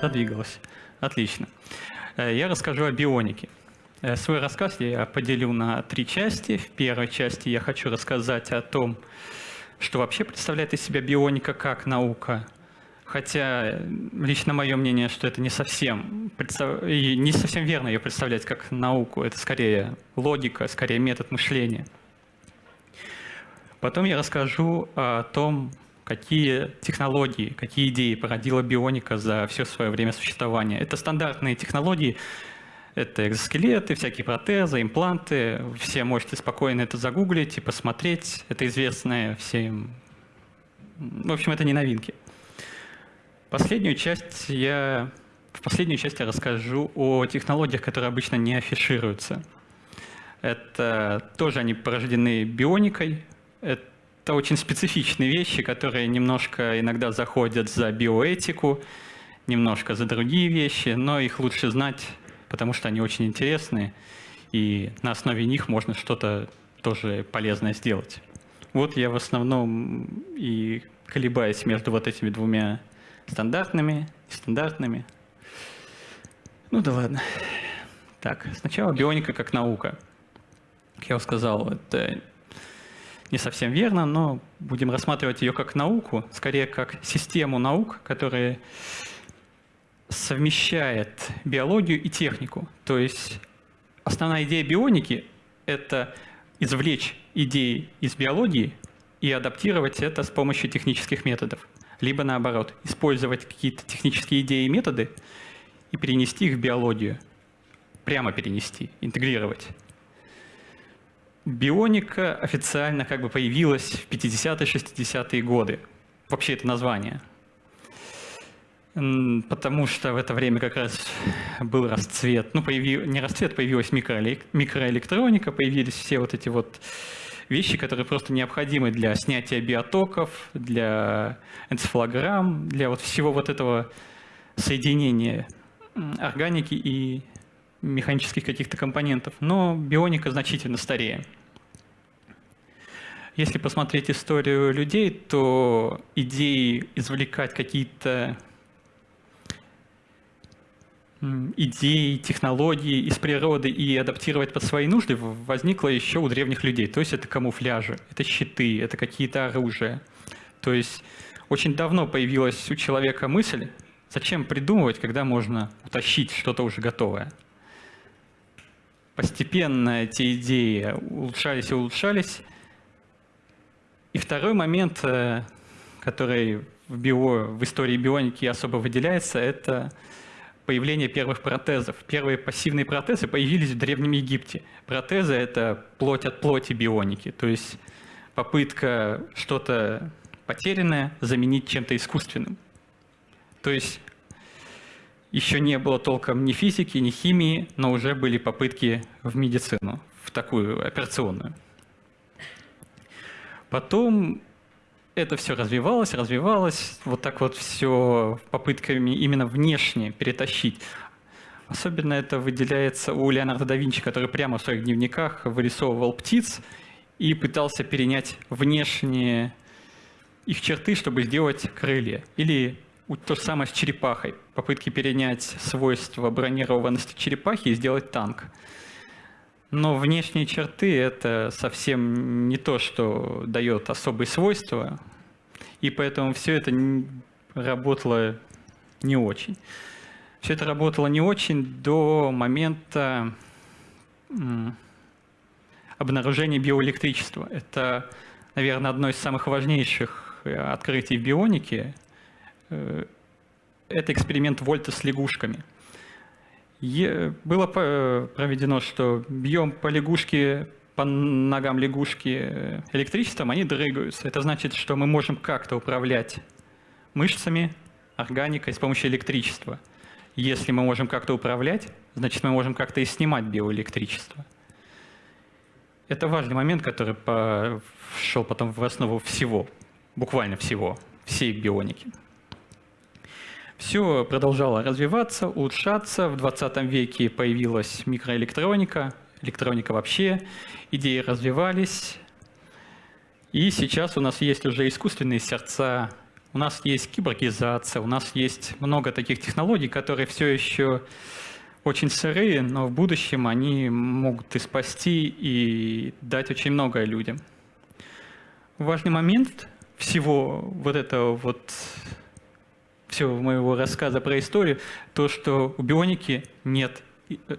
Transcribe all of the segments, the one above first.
Задвигалась. Отлично. Э, я расскажу о бионике. Э, свой рассказ я поделю на три части. В первой части я хочу рассказать о том, что вообще представляет из себя бионика как наука. Хотя лично мое мнение, что это не совсем, не совсем верно ее представлять как науку. Это скорее логика, скорее метод мышления. Потом я расскажу о том, какие технологии, какие идеи породила бионика за все свое время существования. Это стандартные технологии, это экзоскелеты, всякие протезы, импланты. Все можете спокойно это загуглить и посмотреть. Это известное всем. В общем, это не новинки. Последнюю часть я... В последнюю часть я расскажу о технологиях, которые обычно не афишируются. Это тоже они порождены бионикой. Это очень специфичные вещи, которые немножко иногда заходят за биоэтику, немножко за другие вещи, но их лучше знать, потому что они очень интересные, и на основе них можно что-то тоже полезное сделать. Вот я в основном и колебаюсь между вот этими двумя стандартными и стандартными. Ну да ладно. Так, сначала бионика как наука. Как я уже сказал, это не совсем верно, но будем рассматривать ее как науку, скорее как систему наук, которая совмещает биологию и технику. То есть основная идея бионики — это извлечь идеи из биологии и адаптировать это с помощью технических методов. Либо наоборот, использовать какие-то технические идеи и методы и перенести их в биологию. Прямо перенести, интегрировать. Бионика официально как бы появилась в 50-е, 60-е годы. Вообще это название. Потому что в это время как раз был расцвет, ну, появи, не расцвет, появилась микроэлектроника, появились все вот эти вот вещи, которые просто необходимы для снятия биотоков, для энцефалограмм, для вот всего вот этого соединения органики и механических каких-то компонентов, но бионика значительно старее. Если посмотреть историю людей, то идеи извлекать какие-то идеи, технологии из природы и адаптировать под свои нужды возникло еще у древних людей. То есть это камуфляжи, это щиты, это какие-то оружия. То есть очень давно появилась у человека мысль, зачем придумывать, когда можно утащить что-то уже готовое постепенно эти идеи улучшались и улучшались. И второй момент, э, который в, био, в истории бионики особо выделяется, это появление первых протезов. Первые пассивные протезы появились в Древнем Египте. Протезы — это плоть от плоти бионики, то есть попытка что-то потерянное заменить чем-то искусственным. То есть еще не было толком ни физики, ни химии, но уже были попытки в медицину, в такую операционную. Потом это все развивалось, развивалось, вот так вот все попытками именно внешне перетащить. Особенно это выделяется у Леонардо да Винчи, который прямо в своих дневниках вырисовывал птиц и пытался перенять внешние их черты, чтобы сделать крылья. Или то же самое с черепахой. Попытки перенять свойства бронированности черепахи и сделать танк. Но внешние черты — это совсем не то, что дает особые свойства, и поэтому все это работало не очень. Все это работало не очень до момента обнаружения биоэлектричества. Это, наверное, одно из самых важнейших э, открытий в бионике — это эксперимент Вольта с лягушками. Было проведено, что бьем по лягушке, по ногам лягушки э, электричеством, они дрыгаются. Это значит, что мы можем как-то управлять мышцами, органикой с помощью электричества. Если мы можем как-то управлять, значит, мы можем как-то и снимать биоэлектричество. Это важный момент, который шел потом в основу всего, буквально всего, всей бионики. Все продолжало развиваться, улучшаться. В 20 веке появилась микроэлектроника, электроника вообще, идеи развивались. И сейчас у нас есть уже искусственные сердца, у нас есть киборгизация, у нас есть много таких технологий, которые все еще очень сырые, но в будущем они могут и спасти, и дать очень многое людям. Важный момент всего вот этого вот всего моего рассказа про историю, то, что у бионики нет э,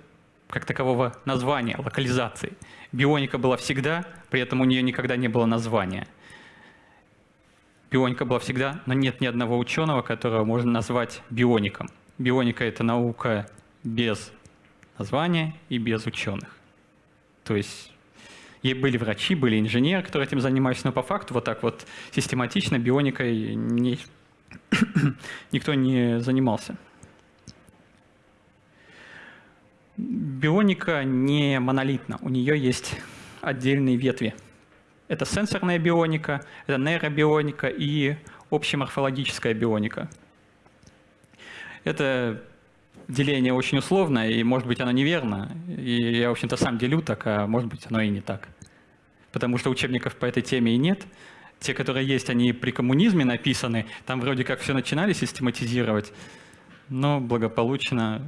как такового названия, локализации. Бионика была всегда, при этом у нее никогда не было названия. Бионика была всегда, но нет ни одного ученого, которого можно назвать биоником. Бионика — это наука без названия и без ученых. То есть и были врачи, были инженеры, которые этим занимались, но по факту вот так вот систематично бионикой не, никто не занимался. Бионика не монолитна, у нее есть отдельные ветви. Это сенсорная бионика, это нейробионика и общеморфологическая бионика. Это деление очень условное, и может быть оно неверно. И я, в общем-то, сам делю так, а может быть оно и не так. Потому что учебников по этой теме и нет. Те, которые есть, они при коммунизме написаны. Там вроде как все начинали систематизировать, но благополучно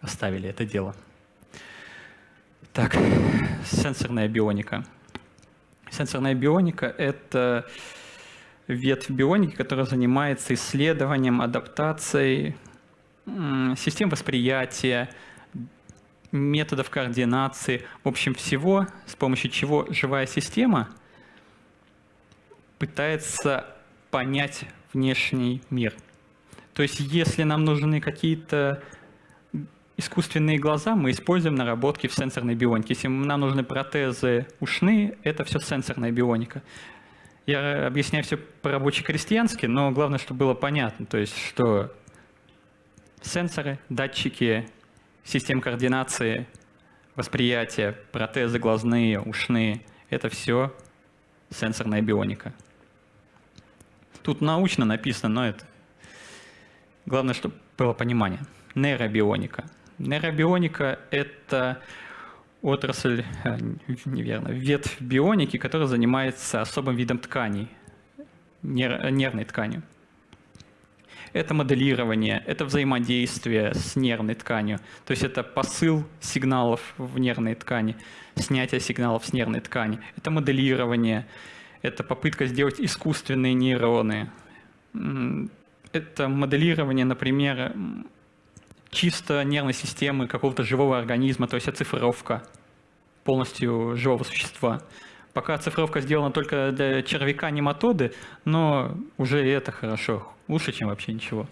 оставили это дело. Так, сенсорная бионика. Сенсорная бионика — это ветвь бионики, которая занимается исследованием, адаптацией систем восприятия, методов координации, в общем всего, с помощью чего живая система пытается понять внешний мир. То есть если нам нужны какие-то искусственные глаза, мы используем наработки в сенсорной бионике. Если нам нужны протезы ушные, это все сенсорная бионика. Я объясняю все по-рабоче-крестьянски, но главное, чтобы было понятно, то есть что Сенсоры, датчики, систем координации, восприятия, протезы глазные, ушные – это все сенсорная бионика. Тут научно написано, но это главное, чтобы было понимание. Нейробионика. Нейробионика – это отрасль, э, неверно, ветвь бионики, которая занимается особым видом тканей, нервной тканью это моделирование, это взаимодействие с нервной тканью. То есть это посыл сигналов в нервной ткани, снятие сигналов с нервной ткани. Это моделирование, это попытка сделать искусственные нейроны. Это моделирование, например, чисто нервной системы какого-то живого организма, то есть оцифровка полностью живого существа. Пока оцифровка сделана только для червяка нематоды, но уже это хорошо, лучше, чем вообще ничего.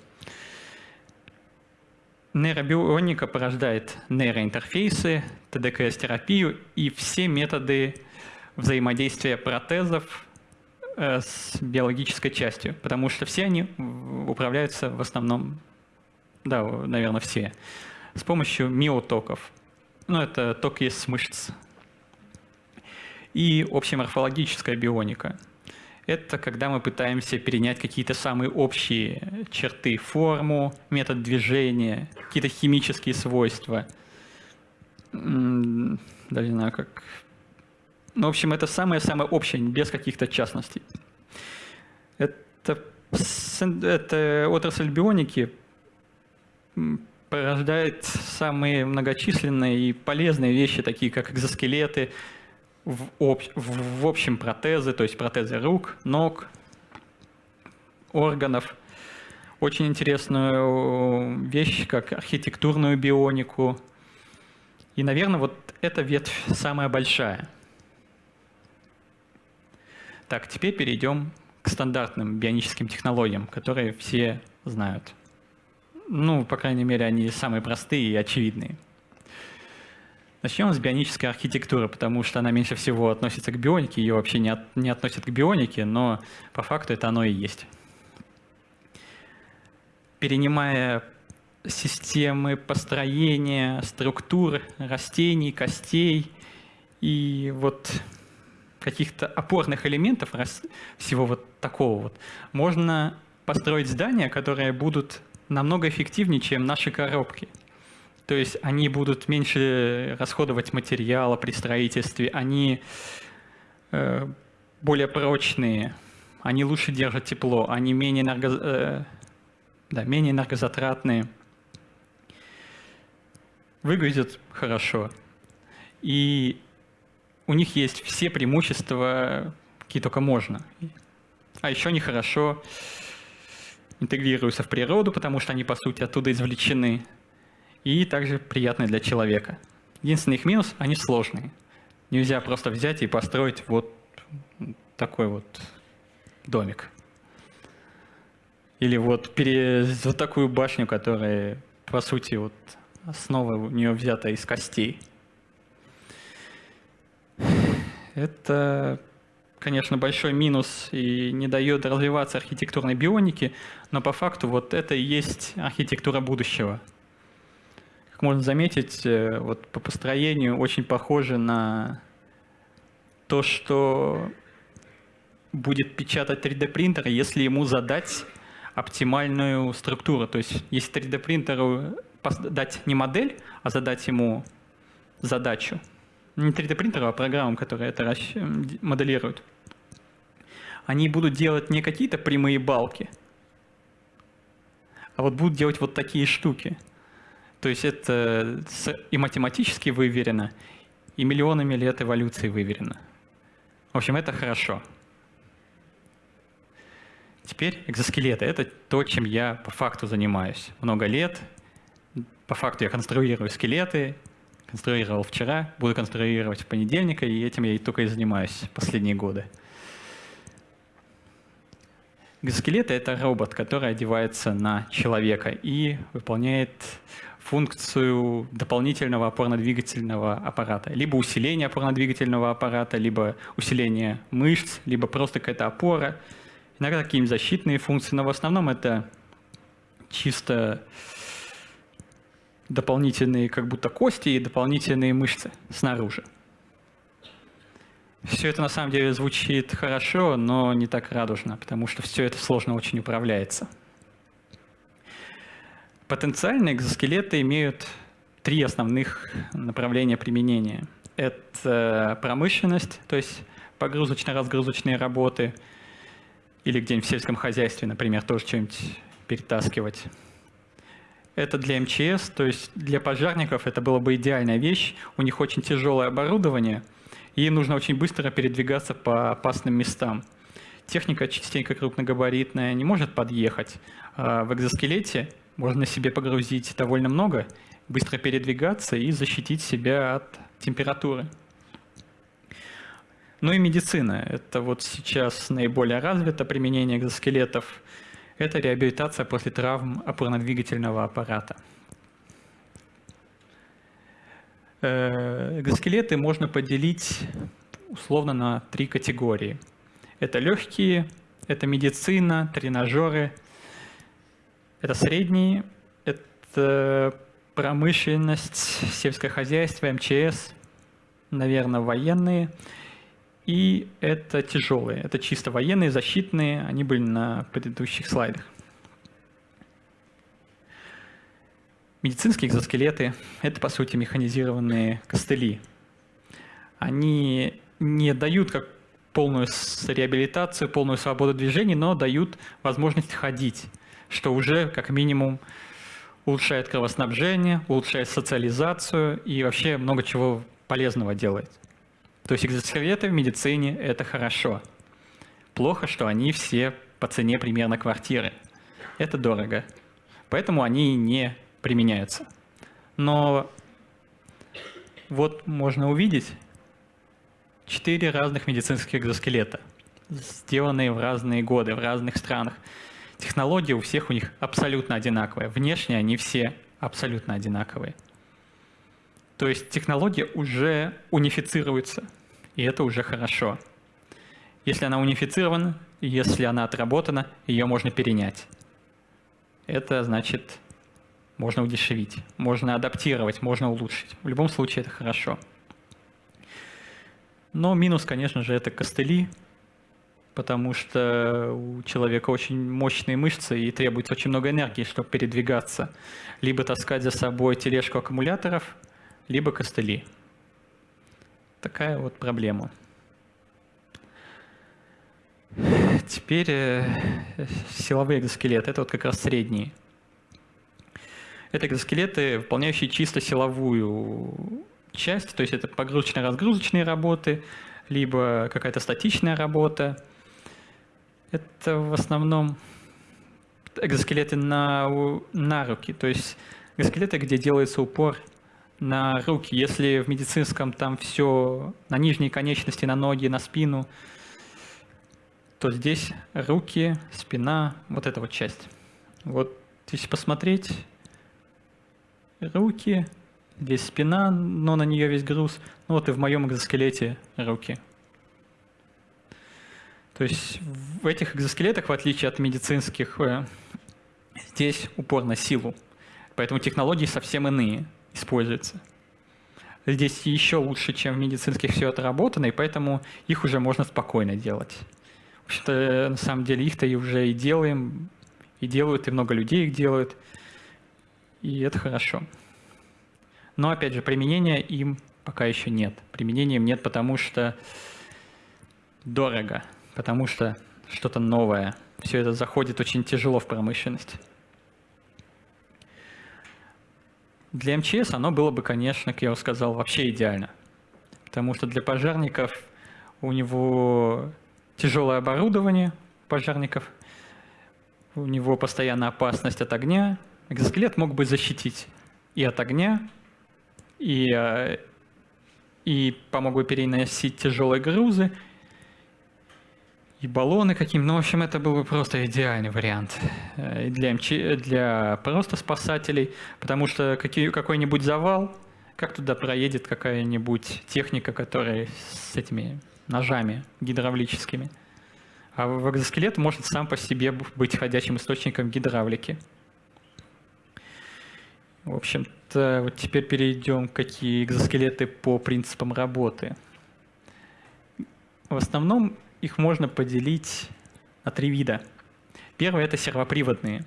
Нейробионика порождает нейроинтерфейсы, ТДКС-терапию и все методы взаимодействия протезов э, с биологической частью, потому что все они управляются в основном, да, наверное, все, с помощью миотоков. Ну, это ток с мышц и общеморфологическая бионика. Это когда мы пытаемся перенять какие-то самые общие черты, форму, метод движения, какие-то химические свойства. Даже не знаю, как... Ну, в общем, это самое-самое общее, без каких-то частностей. Это, это отрасль бионики порождает самые многочисленные и полезные вещи, такие как экзоскелеты, в, об, в общем протезы, то есть протезы рук, ног, органов. Очень интересную вещь, как архитектурную бионику. И, наверное, вот эта ветвь самая большая. Так, теперь перейдем к стандартным бионическим технологиям, которые все знают. Ну, по крайней мере, они самые простые и очевидные. Начнем с бионической архитектуры, потому что она меньше всего относится к бионике, ее вообще не, от, не относят к бионике, но по факту это оно и есть. Перенимая системы построения, структур растений, костей и вот каких-то опорных элементов всего вот такого вот, можно построить здания, которые будут намного эффективнее, чем наши коробки – то есть они будут меньше расходовать материала при строительстве, они э, более прочные, они лучше держат тепло, они менее, энерго, э, да, менее энергозатратные, выглядят хорошо. И у них есть все преимущества, какие только можно. А еще они хорошо интегрируются в природу, потому что они, по сути, оттуда извлечены. И также приятные для человека. Единственный их минус – они сложные. Нельзя просто взять и построить вот такой вот домик. Или вот, пере... вот такую башню, которая, по сути, вот основа у нее взята из костей. Это, конечно, большой минус и не дает развиваться архитектурной бионике, но по факту вот это и есть архитектура будущего. Как можно заметить, э, вот по построению очень похоже на то, что будет печатать 3D принтер, если ему задать оптимальную структуру. То есть если 3D принтеру дать не модель, а задать ему задачу, не 3D принтеру, а программам, которые это моделируют, они будут делать не какие-то прямые балки, а вот будут делать вот такие штуки. То есть это и математически выверено, и миллионами лет эволюции выверено. В общем, это хорошо. Теперь экзоскелеты — это то, чем я по факту занимаюсь. Много лет. По факту я конструирую скелеты, конструировал вчера, буду конструировать в понедельник, и этим я и только и занимаюсь последние годы. Экзоскелеты — это робот, который одевается на человека и выполняет функцию дополнительного опорно-двигательного аппарата. Либо усиление опорно-двигательного аппарата, либо усиление мышц, либо просто какая-то опора. Иногда какие-нибудь защитные функции, но в основном это чисто дополнительные как будто кости и дополнительные мышцы снаружи. Все это на самом деле звучит хорошо, но не так радужно, потому что все это сложно очень управляется. Потенциальные экзоскелеты имеют три основных направления применения. Это промышленность, то есть погрузочно-разгрузочные работы, или где-нибудь в сельском хозяйстве, например, тоже что-нибудь перетаскивать. Это для МЧС, то есть для пожарников это была бы идеальная вещь. У них очень тяжелое оборудование, и нужно очень быстро передвигаться по опасным местам. Техника частенько крупногабаритная не может подъехать. А в экзоскелете можно себе погрузить довольно много, быстро передвигаться и защитить себя от температуры. Ну и медицина. Это вот сейчас наиболее развито применение экзоскелетов. Это реабилитация после травм опорно-двигательного аппарата. Э, экзоскелеты можно поделить условно на три категории. Это легкие, это медицина, тренажеры – это средние, это промышленность, сельское хозяйство, МЧС, наверное, военные. И это тяжелые, это чисто военные, защитные, они были на предыдущих слайдах. Медицинские экзоскелеты – это, по сути, механизированные костыли. Они не дают как полную реабилитацию, полную свободу движений, но дают возможность ходить что уже как минимум улучшает кровоснабжение, улучшает социализацию и вообще много чего полезного делает. То есть экзоскелеты в медицине – это хорошо. Плохо, что они все по цене примерно квартиры. Это дорого. Поэтому они не применяются. Но вот можно увидеть четыре разных медицинских экзоскелета, сделанные в разные годы, в разных странах. Технологии у всех у них абсолютно одинаковые. Внешне они все абсолютно одинаковые. То есть технология уже унифицируется, и это уже хорошо. Если она унифицирована, если она отработана, ее можно перенять. Это значит, можно удешевить, можно адаптировать, можно улучшить. В любом случае это хорошо. Но минус, конечно же, это костыли, потому что у человека очень мощные мышцы и требуется очень много энергии, чтобы передвигаться. Либо таскать за собой тележку аккумуляторов, либо костыли. Такая вот проблема. теперь э, силовые экзоскелеты. Это вот как раз средние. Это экзоскелеты, выполняющие чисто силовую часть, то есть это погрузочно-разгрузочные работы, либо какая-то статичная работа. Это в основном экзоскелеты на, на руки, то есть экзоскелеты, где делается упор на руки. Если в медицинском там все на нижние конечности, на ноги, на спину, то здесь руки, спина, вот эта вот часть. Вот если посмотреть, руки, здесь спина, но на нее весь груз. Ну вот и в моем экзоскелете руки. То есть в этих экзоскелетах, в отличие от медицинских, э, здесь упор на силу. Поэтому технологии совсем иные используются. Здесь еще лучше, чем в медицинских все отработано, и поэтому их уже можно спокойно делать. В общем-то, на самом деле их-то и уже и делаем, и делают, и много людей их делают. И это хорошо. Но, опять же, применения им пока еще нет. Применения им нет, потому что дорого потому что что-то новое. Все это заходит очень тяжело в промышленность. Для МЧС оно было бы, конечно, как я уже сказал, вообще идеально. Потому что для пожарников у него тяжелое оборудование пожарников, у него постоянная опасность от огня. Экзоскелет мог бы защитить и от огня, и, э, и помог бы переносить тяжелые грузы, и баллоны каким. Ну, в общем, это был бы просто идеальный вариант э, для, МЧ... для просто спасателей, потому что какой-нибудь завал, как туда проедет какая-нибудь техника, которая с этими ножами гидравлическими. А экзоскелет может сам по себе быть ходячим источником гидравлики. В общем-то, вот теперь перейдем, какие экзоскелеты по принципам работы. В основном их можно поделить на три вида. Первый — это сервоприводные.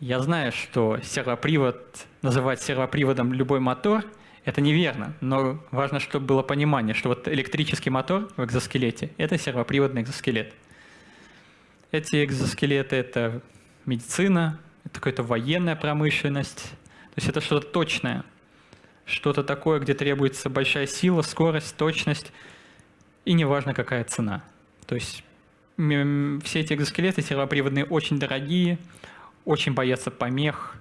Я знаю, что сервопривод, называть сервоприводом любой мотор — это неверно, но важно, чтобы было понимание, что вот электрический мотор в экзоскелете — это сервоприводный экзоскелет. Эти экзоскелеты — это медицина, это какая-то военная промышленность, то есть это что-то точное, что-то такое, где требуется большая сила, скорость, точность — и неважно, какая цена. То есть все эти экзоскелеты сервоприводные очень дорогие, очень боятся помех,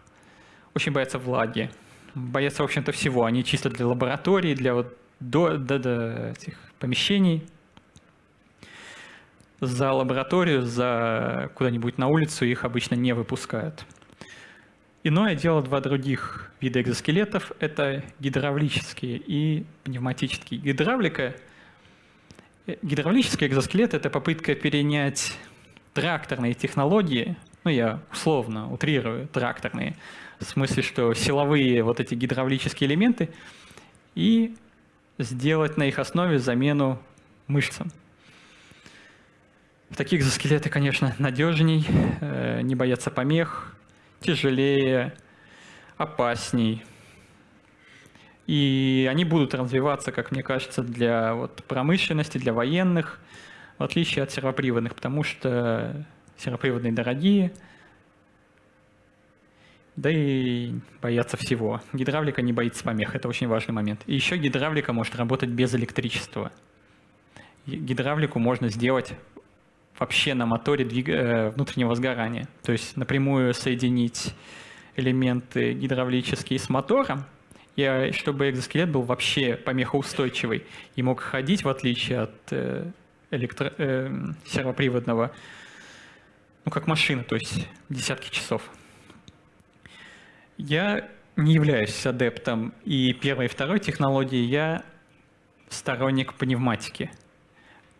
очень боятся влаги, боятся, в общем-то, всего. Они чисто для лаборатории, для вот до, до, до этих помещений. За лабораторию, за куда-нибудь на улицу их обычно не выпускают. Иное дело два других вида экзоскелетов – это гидравлические и пневматические. Гидравлика – Гидравлический экзоскелет — это попытка перенять тракторные технологии, ну я условно утрирую тракторные, в смысле, что силовые вот эти гидравлические элементы, и сделать на их основе замену мышцам. Такие экзоскелеты, конечно, надежней, э, не боятся помех, тяжелее, опасней — и они будут развиваться, как мне кажется, для вот, промышленности, для военных, в отличие от сервоприводных, потому что сервоприводные дорогие, да и боятся всего. Гидравлика не боится помех, это очень важный момент. И еще гидравлика может работать без электричества. Гидравлику можно сделать вообще на моторе двиг... Э, внутреннего сгорания. То есть напрямую соединить элементы гидравлические с мотором, и чтобы экзоскелет был вообще помехоустойчивый и мог ходить, в отличие от э, электро, э, сервоприводного, ну, как машина, то есть десятки часов. Я не являюсь адептом и первой, и второй технологии, я сторонник пневматики.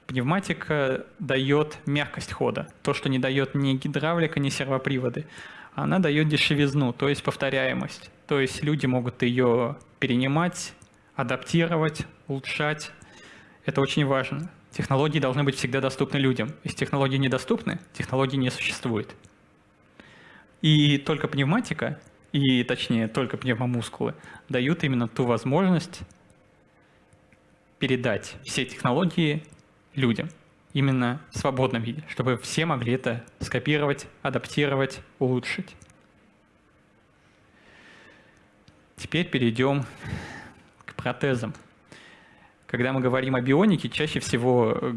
Пневматика дает мягкость хода, то, что не дает ни гидравлика, ни сервоприводы. Она дает дешевизну, то есть повторяемость. То есть люди могут ее перенимать, адаптировать, улучшать. Это очень важно. Технологии должны быть всегда доступны людям. Если технологии недоступны, технологии не существует. И только пневматика, и точнее только пневмомускулы, дают именно ту возможность передать все технологии людям. именно в свободном виде, чтобы все могли это скопировать, адаптировать, улучшить. Теперь перейдем к протезам. Когда мы говорим о бионике, чаще всего э,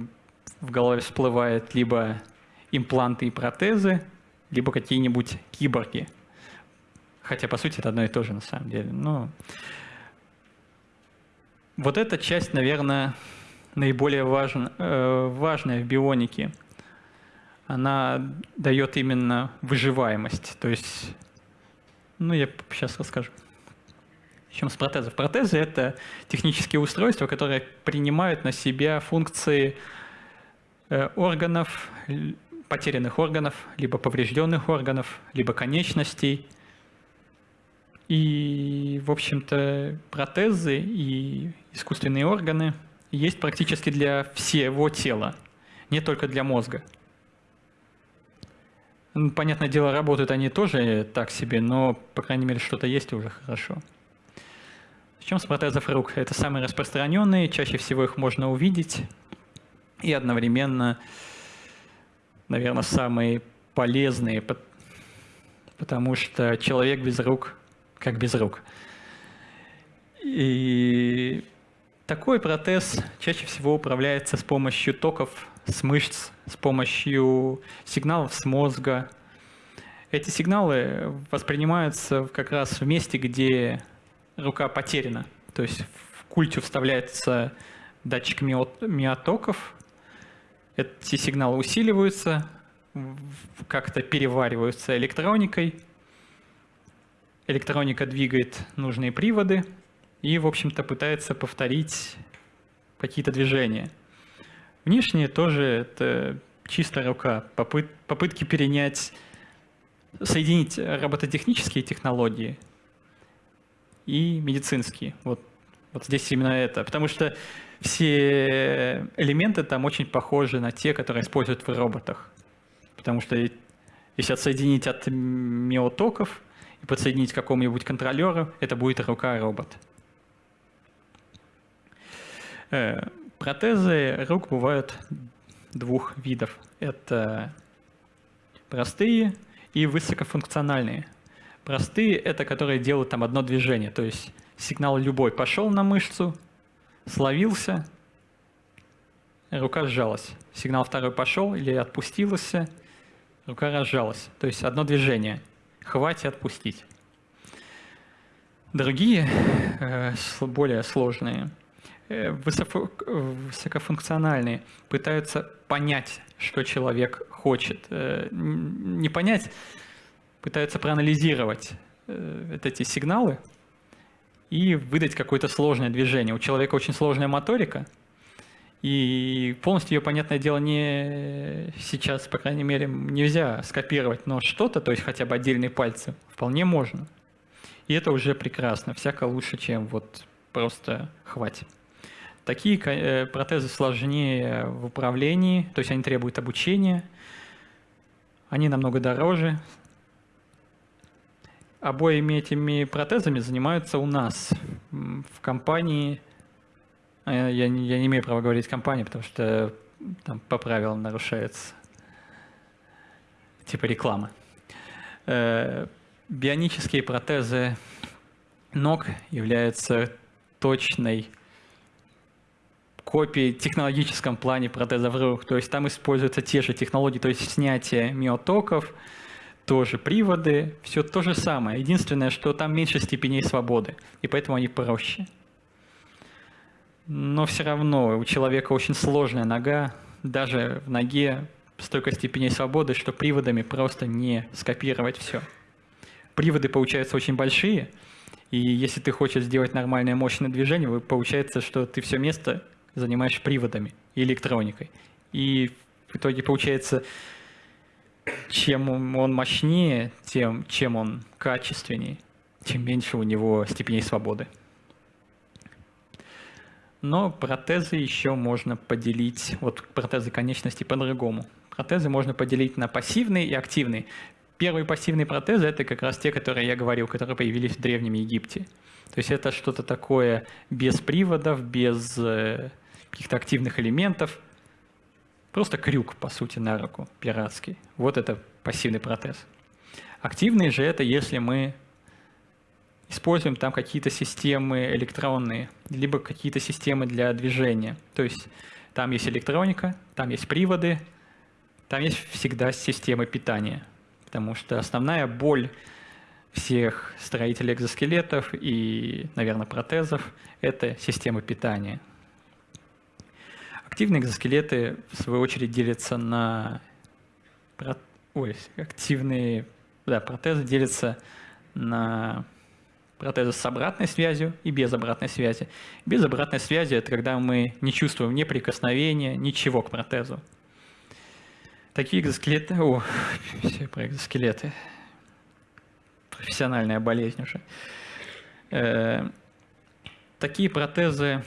в голове всплывают либо импланты и протезы, либо какие-нибудь киборги. Хотя, по сути, это одно и то же на самом деле. Но вот эта часть, наверное, наиболее важен, э, важная в бионике. Она дает именно выживаемость. То есть, ну, я сейчас расскажу. Чем с протезов? Протезы — это технические устройства, которые принимают на себя функции э, органов, потерянных органов, либо поврежденных органов, либо конечностей. И, в общем-то, протезы и искусственные органы есть практически для всего тела, не только для мозга. Понятное дело, работают они тоже так себе, но, по крайней мере, что-то есть уже хорошо. Начнем с протезов рук. Это самые распространенные, чаще всего их можно увидеть. И одновременно, наверное, самые полезные, потому что человек без рук как без рук. И такой протез чаще всего управляется с помощью токов с мышц, с помощью сигналов с мозга. Эти сигналы воспринимаются как раз в месте, где рука потеряна. То есть в культю вставляется датчик миотоков, эти сигналы усиливаются, как-то перевариваются электроникой, электроника двигает нужные приводы и, в общем-то, пытается повторить какие-то движения. Внешние тоже это чистая рука, попыт, попытки перенять, соединить робототехнические технологии и медицинские. Вот, вот здесь именно это. Потому что все элементы там очень похожи на те, которые используют в роботах. Потому что если отсоединить от миотоков, и подсоединить к какому-нибудь контролеру, это будет рука-робот. Э, протезы рук бывают двух видов. Это простые и высокофункциональные. Простые — это которые делают там одно движение, то есть сигнал любой пошел на мышцу, словился, рука сжалась. Сигнал второй пошел или отпустился, рука разжалась. То есть одно движение — хватит отпустить. Другие, э, более сложные, э, высокофункциональные, пытаются понять, что человек хочет. Э, не понять, пытаются проанализировать эти сигналы и выдать какое-то сложное движение. У человека очень сложная моторика – и полностью ее, понятное дело, не сейчас, по крайней мере, нельзя скопировать, но что-то, то есть хотя бы отдельные пальцы, вполне можно. И это уже прекрасно, всяко лучше, чем вот просто хватит. Такие э, протезы сложнее в управлении, то есть они требуют обучения, они намного дороже. Обоими этими протезами занимаются у нас в компании а я, я не имею права говорить компании, потому что там по правилам нарушается типа рекламы. Э, бионические протезы ног являются точной копией технологическом плане протезов рук. То есть там используются те же технологии, то есть снятие миотоков, тоже приводы, все то же самое. Единственное, что там меньше степеней свободы, и поэтому они проще но все равно у человека очень сложная нога, даже в ноге столько степеней свободы, что приводами просто не скопировать все. Приводы получаются очень большие, и если ты хочешь сделать нормальное мощное движение, получается, что ты все место занимаешь приводами и электроникой. И в итоге получается, чем он мощнее, тем чем он качественнее, тем меньше у него степеней свободы. Но протезы еще можно поделить, вот протезы конечностей по-другому. Протезы можно поделить на пассивные и активные. Первые пассивные протезы – это как раз те, которые я говорил, которые появились в Древнем Египте. То есть это что-то такое без приводов, без э, каких-то активных элементов. Просто крюк, по сути, на руку, пиратский. Вот это пассивный протез. Активный же это, если мы используем там какие-то системы электронные, либо какие-то системы для движения. То есть там есть электроника, там есть приводы, там есть всегда система питания. Потому что основная боль всех строителей экзоскелетов и, наверное, протезов – это система питания. Активные экзоскелеты, в свою очередь, делятся на... Ой, активные да, протезы делятся на протезы с обратной связью и без обратной связи. Без обратной связи – это когда мы не чувствуем ни прикосновения, ничего к протезу. Такие экзоскелеты... О, все про экзоскелеты. Профессиональная болезнь уже. Э, такие протезы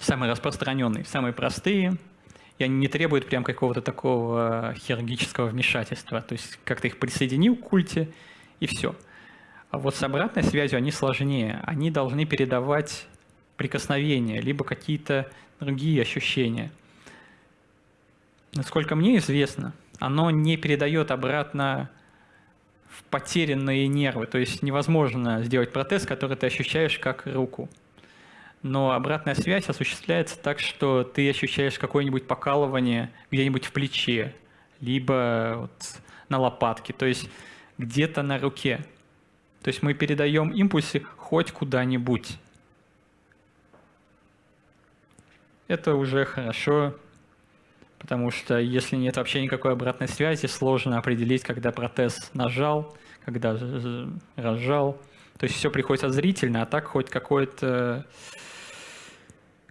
самые распространенные, самые простые, и они не требуют прям какого-то такого хирургического вмешательства. То есть как-то их присоединил к культе, и все – а вот с обратной связью они сложнее. Они должны передавать прикосновения, либо какие-то другие ощущения. Насколько мне известно, оно не передает обратно в потерянные нервы. То есть невозможно сделать протез, который ты ощущаешь как руку. Но обратная связь осуществляется так, что ты ощущаешь какое-нибудь покалывание где-нибудь в плече, либо вот на лопатке, то есть где-то на руке. То есть мы передаем импульсы хоть куда-нибудь. Это уже хорошо, потому что если нет вообще никакой обратной связи, сложно определить, когда протез нажал, когда разжал. То есть все приходится зрительно, а так хоть какое-то,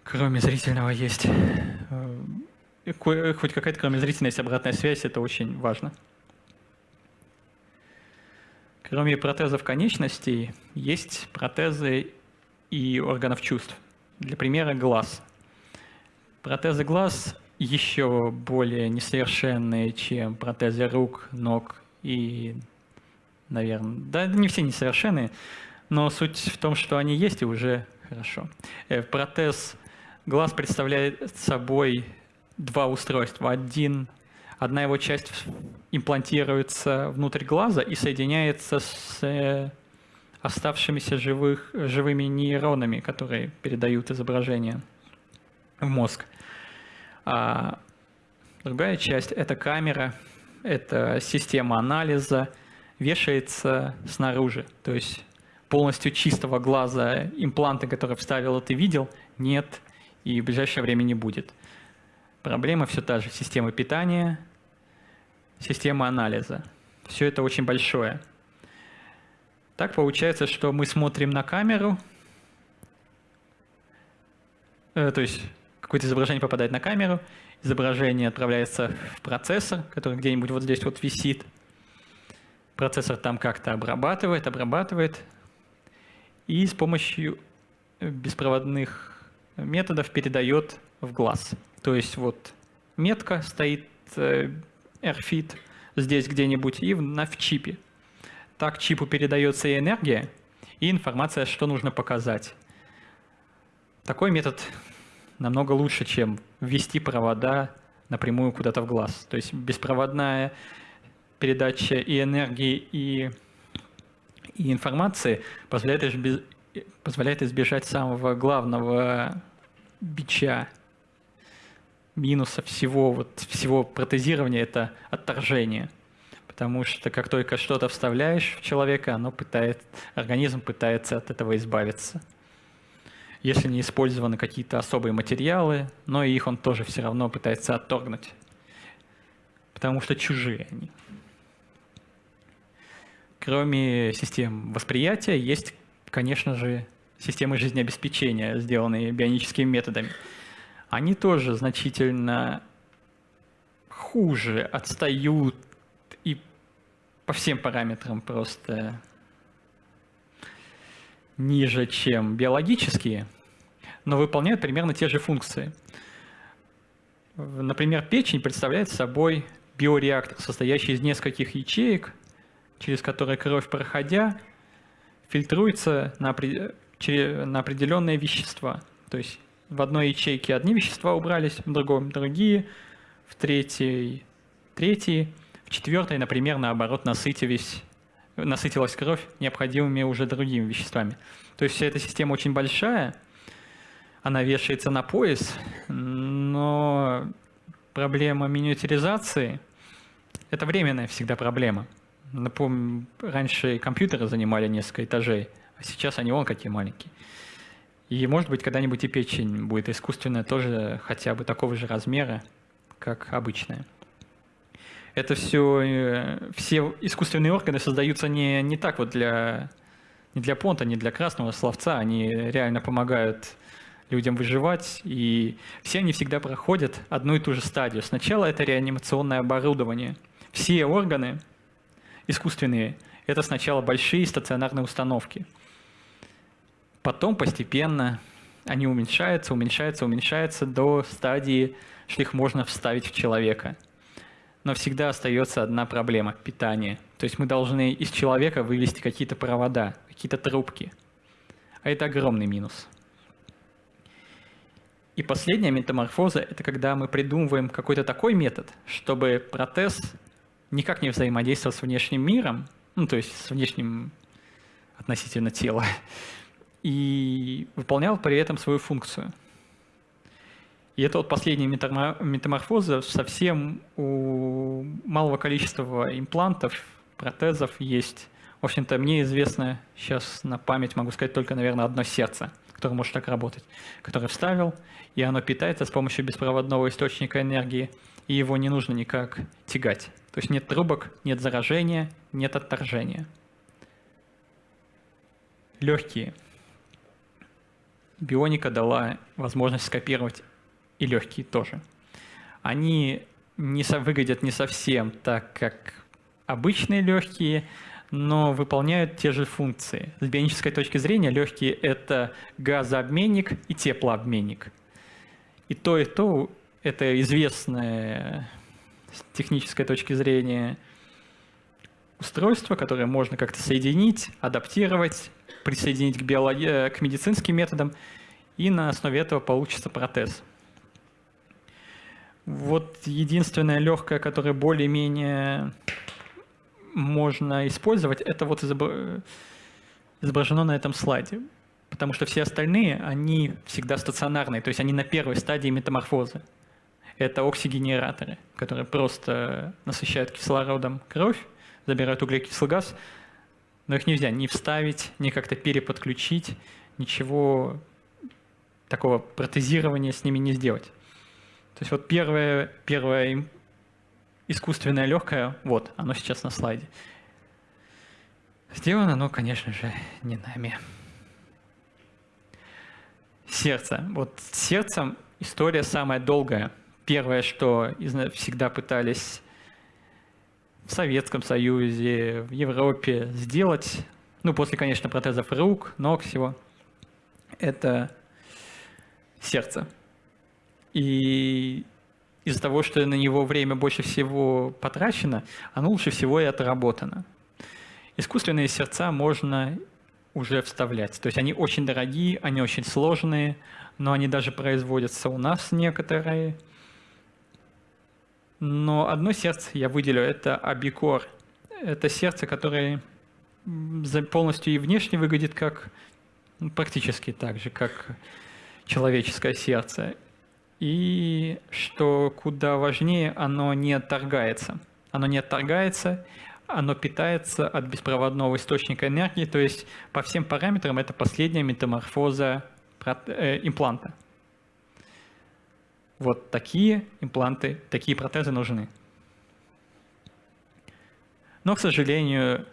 кроме зрительного, есть, э, хоть какая-то кроме зрительной есть обратная связь, это очень важно. Кроме протезов конечностей, есть протезы и органов чувств. Для примера глаз. Протезы глаз еще более несовершенные, чем протезы рук, ног и, наверное, да, не все несовершенные, но суть в том, что они есть и уже хорошо. Э, протез глаз представляет собой два устройства. Один одна его часть имплантируется внутрь глаза и соединяется с э, оставшимися живых, живыми нейронами, которые передают изображение в мозг. А другая часть – это камера, это система анализа, вешается снаружи. То есть полностью чистого глаза импланта, который вставил, ты видел, нет и в ближайшее время не будет. Проблема все та же. Система питания, система анализа. Все это очень большое. Так получается, что мы смотрим на камеру, э, то есть какое-то изображение попадает на камеру, изображение отправляется в процессор, который где-нибудь вот здесь вот висит. Процессор там как-то обрабатывает, обрабатывает, и с помощью беспроводных методов передает в глаз. То есть вот метка стоит э, AirFit здесь где-нибудь и на в чипе. Так чипу передается и энергия, и информация, что нужно показать. Такой метод намного лучше, чем ввести провода напрямую куда-то в глаз. То есть беспроводная передача и энергии, и, и информации позволяет, избеж... позволяет избежать самого главного бича минуса всего, вот, всего протезирования – это отторжение. Потому что как только что-то вставляешь в человека, оно пытает, организм пытается от этого избавиться. Если не использованы какие-то особые материалы, но их он тоже все равно пытается отторгнуть. Потому что чужие они. Кроме систем восприятия, есть, конечно же, системы жизнеобеспечения, сделанные бионическими методами они тоже значительно хуже отстают и по всем параметрам просто ниже, чем биологические, но выполняют примерно те же функции. Например, печень представляет собой биореактор, состоящий из нескольких ячеек, через которые кровь, проходя, фильтруется на, на определенные вещества. То есть в одной ячейке одни вещества убрались, в другом другие. в третьей, третьей, в четвертой, например, наоборот, насытились, насытилась кровь необходимыми уже другими веществами. То есть вся эта система очень большая, она вешается на пояс, но проблема миниатюризации – это временная всегда проблема. Напомню, раньше компьютеры занимали несколько этажей, а сейчас они вон какие маленькие. И может быть когда-нибудь и печень будет искусственная тоже хотя бы такого же размера, как обычная. Это все, э, все искусственные органы создаются не, не так вот для, не для понта, не для красного словца, они реально помогают людям выживать, и все они всегда проходят одну и ту же стадию. Сначала это реанимационное оборудование. Все органы искусственные – это сначала большие стационарные установки – Потом постепенно они уменьшаются, уменьшаются, уменьшаются до стадии, что их можно вставить в человека. Но всегда остается одна проблема – питание. То есть мы должны из человека вывести какие-то провода, какие-то трубки. А это огромный минус. И последняя метаморфоза – это когда мы придумываем какой-то такой метод, чтобы протез никак не взаимодействовал с внешним миром, ну, то есть с внешним относительно тела, и выполнял при этом свою функцию. И это вот последняя метаморфоза совсем у малого количества имплантов, протезов есть. В общем-то, мне известно, сейчас на память могу сказать только, наверное, одно сердце, которое может так работать, которое вставил, и оно питается с помощью беспроводного источника энергии, и его не нужно никак тягать. То есть нет трубок, нет заражения, нет отторжения. Легкие – Бионика дала возможность скопировать и легкие тоже. Они не выглядят не совсем так, как обычные легкие, но выполняют те же функции. С бионической точки зрения легкие – это газообменник и теплообменник. И то, и то – это известное с технической точки зрения устройство, которое можно как-то соединить, адаптировать, присоединить к, биологи... Э, к медицинским методам, и на основе этого получится протез. Вот единственное легкое, которое более-менее можно использовать, это вот изображено на этом слайде. Потому что все остальные, они всегда стационарные, то есть они на первой стадии метаморфозы. Это оксигенераторы, которые просто насыщают кислородом кровь, забирают углекислый газ, но их нельзя ни вставить, ни как-то переподключить, ничего такого протезирования с ними не сделать. То есть вот первое, первое искусственное легкое, вот, оно сейчас на слайде. Сделано оно, конечно же, не нами. Сердце. Вот с сердцем история самая долгая. Первое, что всегда пытались в Советском Союзе, в Европе сделать, ну, после, конечно, протезов рук, ног всего, это сердце. И из-за того, что на него время больше всего потрачено, оно лучше всего и отработано. Искусственные сердца можно уже вставлять. То есть они очень дорогие, они очень сложные, но они даже производятся у нас некоторые – но одно сердце я выделю, это абикор. Это сердце, которое полностью и внешне выглядит как ну, практически так же, как человеческое сердце. И что куда важнее, оно не отторгается. Оно не отторгается, оно питается от беспроводного источника энергии, то есть по всем параметрам это последняя метаморфоза э, импланта. Вот такие импланты, такие протезы нужны. Но, к сожалению,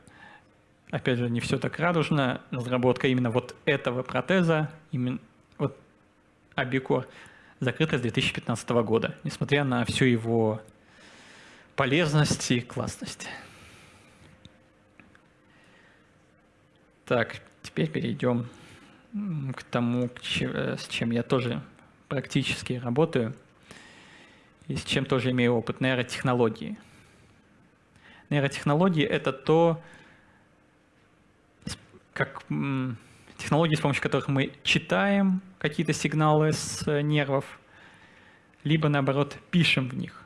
опять же, не все так радужно. Разработка именно вот этого протеза, именно вот Абикор, закрыта с 2015 года, несмотря на всю его полезность и классность. Так, теперь перейдем к тому, с чем я тоже практически работаю и с чем тоже имею опыт, нейротехнологии. Нейротехнологии — это то, как технологии, с помощью которых мы читаем какие-то сигналы с нервов, либо, наоборот, пишем в них.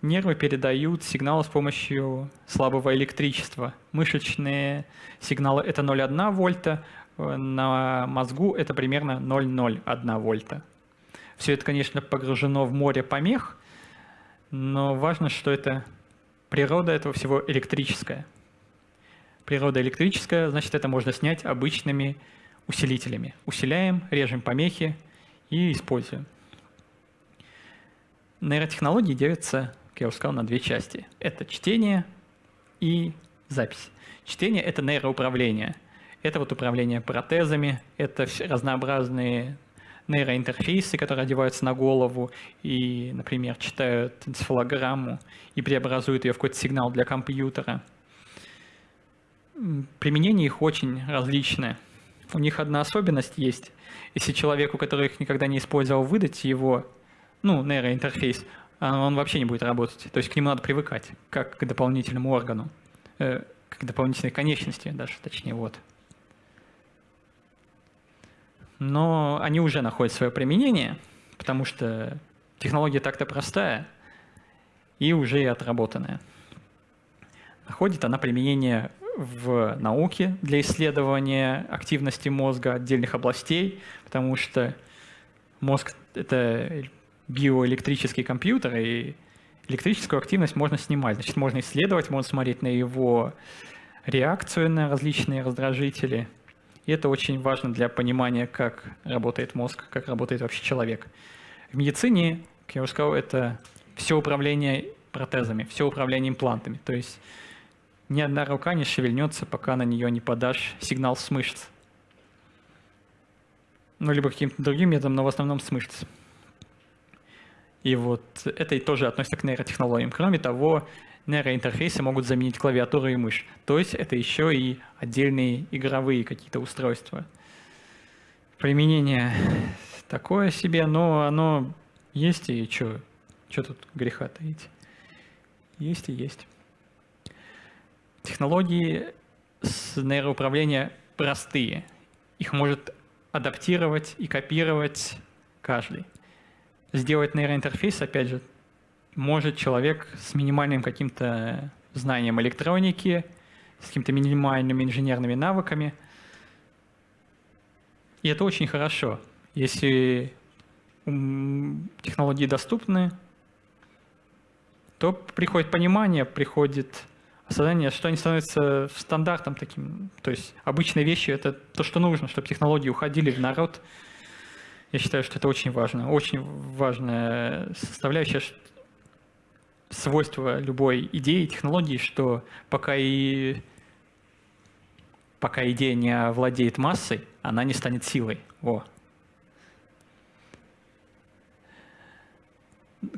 Нервы передают сигналы с помощью слабого электричества. Мышечные сигналы — это 0,1 вольта, на мозгу это примерно 0,01 вольта. Все это, конечно, погружено в море помех, но важно, что это природа этого всего электрическая. Природа электрическая, значит, это можно снять обычными усилителями. Усиляем, режем помехи и используем. Нейротехнологии делятся я уже сказал, на две части. Это чтение и запись. Чтение — это нейроуправление. Это вот управление протезами, это разнообразные нейроинтерфейсы, которые одеваются на голову и, например, читают энцефалограмму и преобразуют ее в какой-то сигнал для компьютера. Применение их очень различное. У них одна особенность есть. Если человеку, который их никогда не использовал, выдать его, ну, нейроинтерфейс, а он вообще не будет работать. То есть к нему надо привыкать, как к дополнительному органу, э, к дополнительной конечности даже, точнее, вот. Но они уже находят свое применение, потому что технология так-то простая и уже и отработанная. Находит она применение в науке для исследования активности мозга отдельных областей, потому что мозг — это биоэлектрический компьютер, и электрическую активность можно снимать. Значит, можно исследовать, можно смотреть на его реакцию на различные раздражители. И это очень важно для понимания, как работает мозг, как работает вообще человек. В медицине, как я уже сказал, это все управление протезами, все управление имплантами. То есть ни одна рука не шевельнется, пока на нее не подашь сигнал с мышц. Ну, либо каким-то другим методом, но в основном с мышц. И вот это и тоже относится к нейротехнологиям. Кроме того, нейроинтерфейсы могут заменить клавиатуру и мышь. То есть это еще и отдельные игровые какие-то устройства. Применение такое себе, но оно есть и что? Что тут греха таить? Есть и есть. Технологии с нейроуправления простые. Их может адаптировать и копировать каждый сделать нейроинтерфейс, опять же, может человек с минимальным каким-то знанием электроники, с какими-то минимальными инженерными навыками. И это очень хорошо. Если технологии доступны, то приходит понимание, приходит осознание, что они становятся стандартом таким. То есть обычные вещи — это то, что нужно, чтобы технологии уходили в народ, я считаю, что это очень важно, очень важная составляющая свойство любой идеи, технологии, что пока и пока идея не владеет массой, она не станет силой. Во.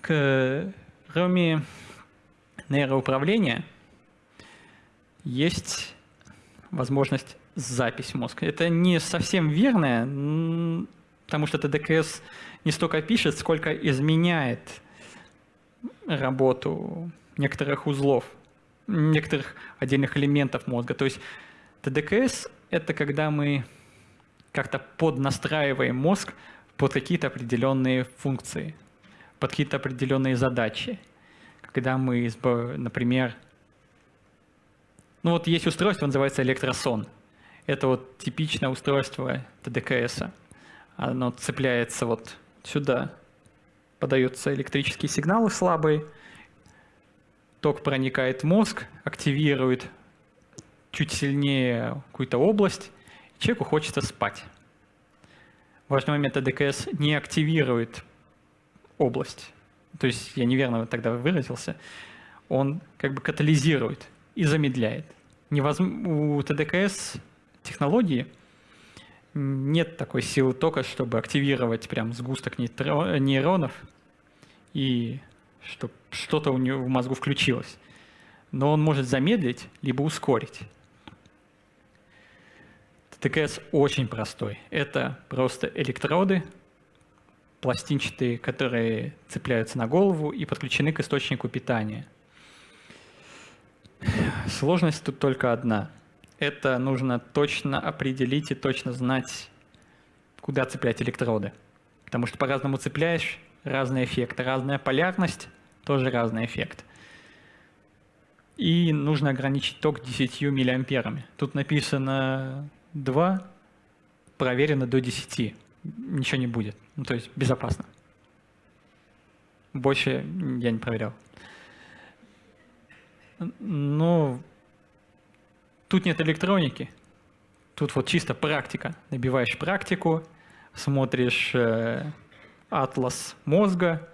Кроме нейроуправления есть возможность запись мозга. Это не совсем верное, потому что ТДКС не столько пишет, сколько изменяет работу некоторых узлов, некоторых отдельных элементов мозга. То есть ТДКС — это когда мы как-то поднастраиваем мозг под какие-то определенные функции, под какие-то определенные задачи. Когда мы, например, ну вот есть устройство, называется электросон. Это вот типичное устройство ТДКС. оно цепляется вот сюда, подаются электрические сигналы слабые, ток проникает в мозг, активирует чуть сильнее какую-то область, человеку хочется спать. Важный момент АДКС не активирует область. То есть я неверно тогда выразился. Он как бы катализирует и замедляет. Невозм... У ТДКС технологии нет такой силы тока, чтобы активировать прям сгусток нейронов и чтобы что-то у него в мозгу включилось. Но он может замедлить, либо ускорить. ТКС очень простой. Это просто электроды, пластинчатые, которые цепляются на голову и подключены к источнику питания. Сложность тут только одна – это нужно точно определить и точно знать, куда цеплять электроды. Потому что по-разному цепляешь, разный эффект, разная полярность Тоже разный эффект. И нужно ограничить ток 10 миллиамперами. Тут написано 2, проверено до 10. Ничего не будет. Ну, то есть безопасно. Больше я не проверял. Но тут нет электроники. Тут вот чисто практика. Набиваешь практику, смотришь э, атлас мозга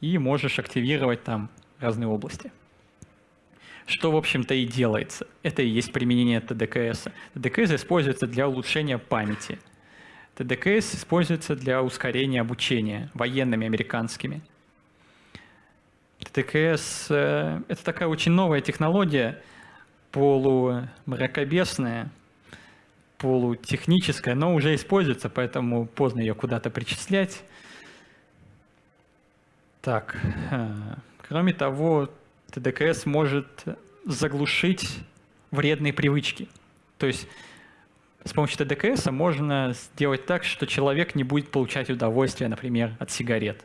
и можешь активировать там разные области. Что, в общем-то, и делается. Это и есть применение ТДКС. ТДКС используется для улучшения памяти. ТДКС используется для ускорения обучения военными американскими. ТДКС э, — это такая очень новая технология, полумракобесная, полутехническая, но уже используется, поэтому поздно ее куда-то причислять. Так, э, кроме того, ТДКС может заглушить вредные привычки. То есть с помощью ТДКС можно сделать так, что человек не будет получать удовольствие, например, от сигарет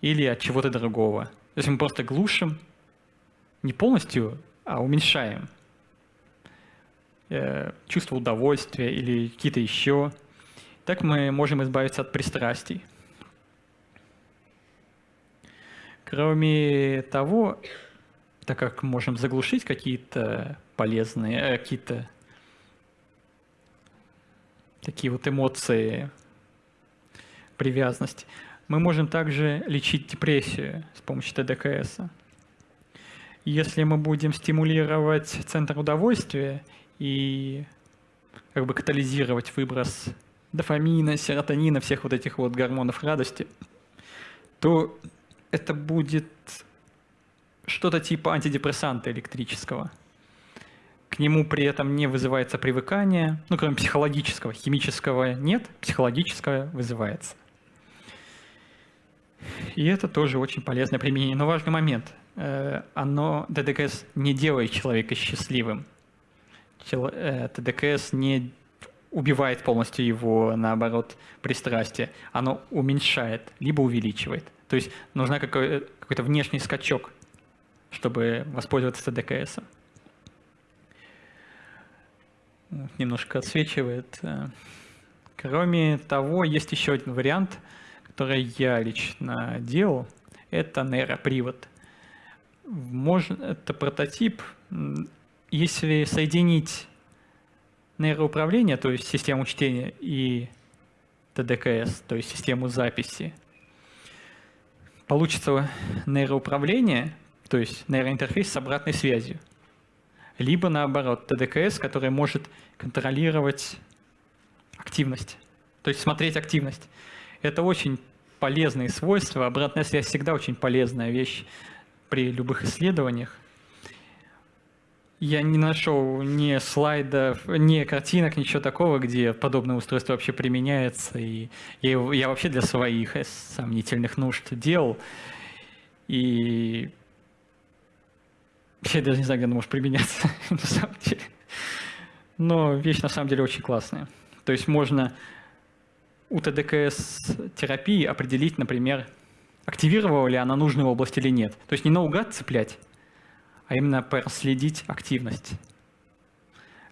или от чего-то другого. То есть мы просто глушим, не полностью, а уменьшаем э, чувство удовольствия или какие-то еще. Так мы можем избавиться от пристрастий. Кроме того, так как можем заглушить какие-то полезные, э, какие-то такие вот эмоции привязанности, мы можем также лечить депрессию с помощью ТДКС. Если мы будем стимулировать центр удовольствия и как бы катализировать выброс дофамина, серотонина, всех вот этих вот гормонов радости, то это будет что-то типа антидепрессанта электрического. К нему при этом не вызывается привыкание, ну, кроме психологического, химического нет, психологическое вызывается. И это тоже очень полезное применение. Но важный момент. Э, оно, ТДКС не делает человека счастливым. Э, ТДКС не убивает полностью его, наоборот, пристрастие. Оно уменьшает, либо увеличивает. То есть нужна какой- какой-то внешний скачок, чтобы воспользоваться ТДКС. Немножко отсвечивает. Э, кроме того, есть еще один вариант – которое я лично делал, это нейропривод. Можно, это прототип. Если соединить нейроуправление, то есть систему чтения, и ТДКС, то есть систему записи, получится нейроуправление, то есть нейроинтерфейс с обратной связью. Либо наоборот, ТДКС, который может контролировать активность, то есть смотреть активность. Это очень полезные свойства. Обратная связь всегда очень полезная вещь при любых исследованиях. Я не нашел ни слайдов, ни картинок, ничего такого, где подобное устройство вообще применяется. И я, я вообще для своих сомнительных нужд делал. И я даже не знаю, где оно может применяться на самом деле. Но вещь на самом деле очень классная. То есть можно у ТДКС-терапии определить, например, активировала ли она нужную область или нет. То есть не наугад цеплять, а именно проследить активность.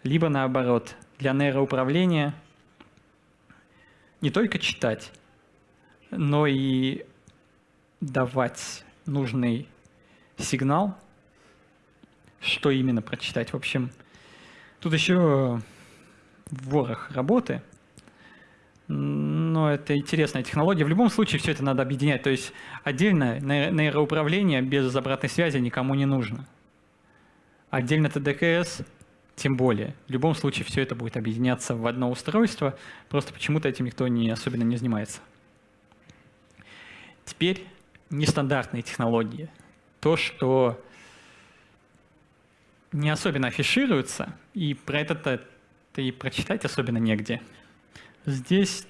Либо наоборот, для нейроуправления не только читать, но и давать нужный сигнал, что именно прочитать. В общем, тут еще ворох работы – но это интересная технология. В любом случае все это надо объединять. То есть отдельно нейроуправление без обратной связи никому не нужно. Отдельно ТДКС тем более. В любом случае все это будет объединяться в одно устройство, просто почему-то этим никто не, особенно не занимается. Теперь нестандартные технологии. То, что не особенно афишируется, и про это и прочитать особенно негде. Здесь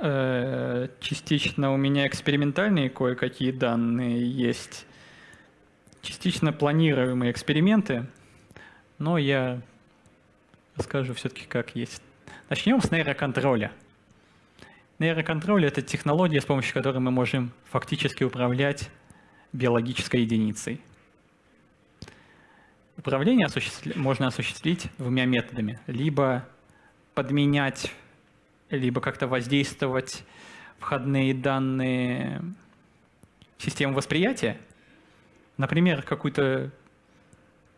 частично у меня экспериментальные кое-какие данные есть, частично планируемые эксперименты, но я расскажу все-таки как есть. Начнем с нейроконтроля. Нейроконтроль — это технология, с помощью которой мы можем фактически управлять биологической единицей. Управление осуществ... можно осуществить двумя методами. Либо подменять, либо как-то воздействовать входные данные системы восприятия. Например, какую-то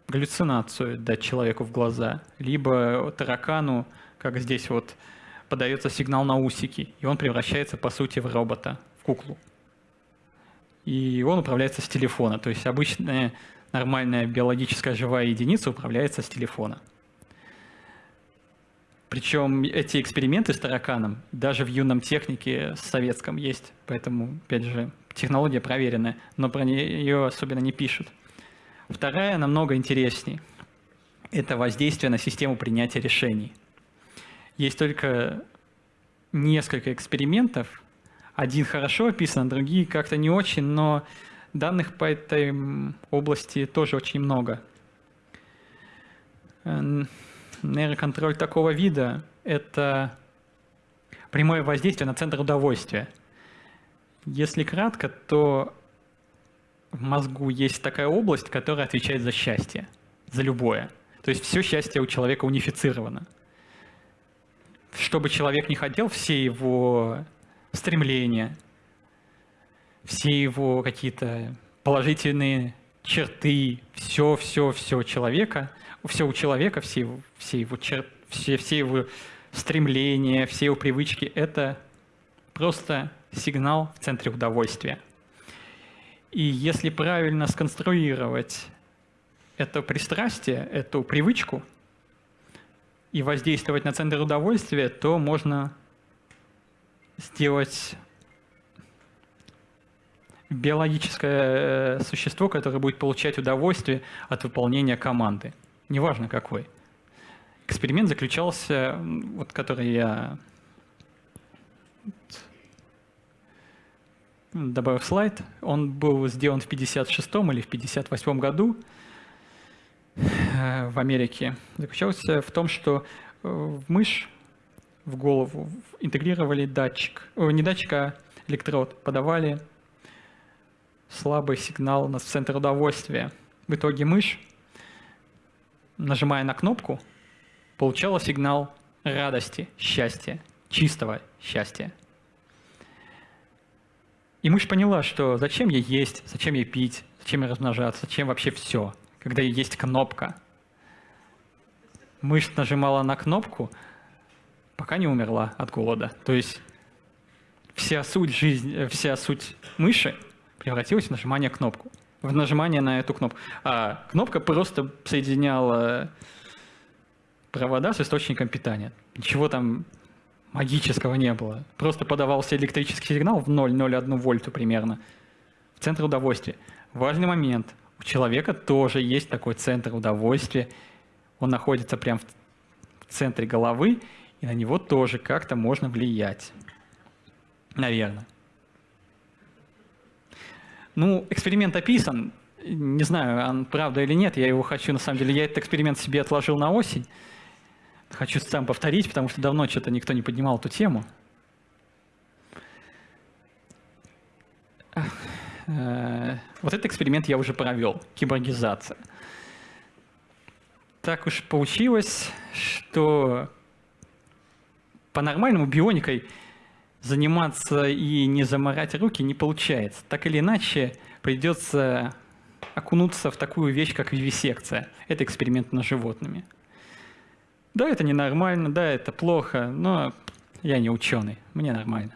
галлюцинацию дать человеку в глаза, либо таракану, как здесь вот, подается сигнал на усики, и он превращается, по сути, в робота, в куклу. И он управляется с телефона, то есть обычная нормальная биологическая живая единица управляется с телефона. Причем эти эксперименты с тараканом даже в юном технике советском есть, поэтому, опять же, технология проверенная, но про нее особенно не пишут. Вторая намного интересней. Это воздействие на систему принятия решений. Есть только несколько экспериментов. Один хорошо описан, другие как-то не очень, но данных по этой области тоже очень много. Нейроконтроль такого вида – это прямое воздействие на центр удовольствия. Если кратко, то в мозгу есть такая область, которая отвечает за счастье, за любое. То есть все счастье у человека унифицировано. Что бы человек ни хотел, все его стремления, все его какие-то положительные черты, все, все, все человека, все у человека, все, все, его, чер, все, все его стремления, все его привычки – это просто сигнал в центре удовольствия – и если правильно сконструировать это пристрастие, эту привычку и воздействовать на центр удовольствия, то можно сделать биологическое э, существо, которое будет получать удовольствие от выполнения команды, неважно какой. Эксперимент заключался, вот который я добавив слайд, он был сделан в 56 или в 58 году э, в Америке. Заключался в том, что э, в мышь в голову интегрировали датчик, о, не датчик, а электрод, подавали слабый сигнал на центр удовольствия. В итоге мышь, нажимая на кнопку, получала сигнал радости, счастья, чистого счастья. И мышь поняла, что зачем ей есть, зачем ей пить, зачем ей размножаться, зачем вообще все, когда есть кнопка. Мышь нажимала на кнопку, пока не умерла от голода. То есть вся суть жизни, э, вся суть мыши превратилась в нажимание кнопку, в нажимание на эту кнопку. А кнопка просто соединяла провода с источником питания. Ничего там магического не было. Просто подавался электрический сигнал в 0,01 вольту примерно в центр удовольствия. Важный момент. У человека тоже есть такой центр удовольствия. Он находится прямо в центре головы, и на него тоже как-то можно влиять. Наверное. Ну, эксперимент описан. Не знаю, он правда или нет, я его хочу, на самом деле, я этот эксперимент себе отложил на осень. Хочу сам повторить, потому что давно что-то никто не поднимал эту тему. Э, вот этот эксперимент я уже провел, киборгизация. Так уж получилось, что по-нормальному бионикой заниматься и не заморать руки не получается. Так или иначе придется окунуться в такую вещь, как вивисекция. Это эксперимент над животными. Да, это ненормально, да, это плохо, но я не ученый, мне нормально.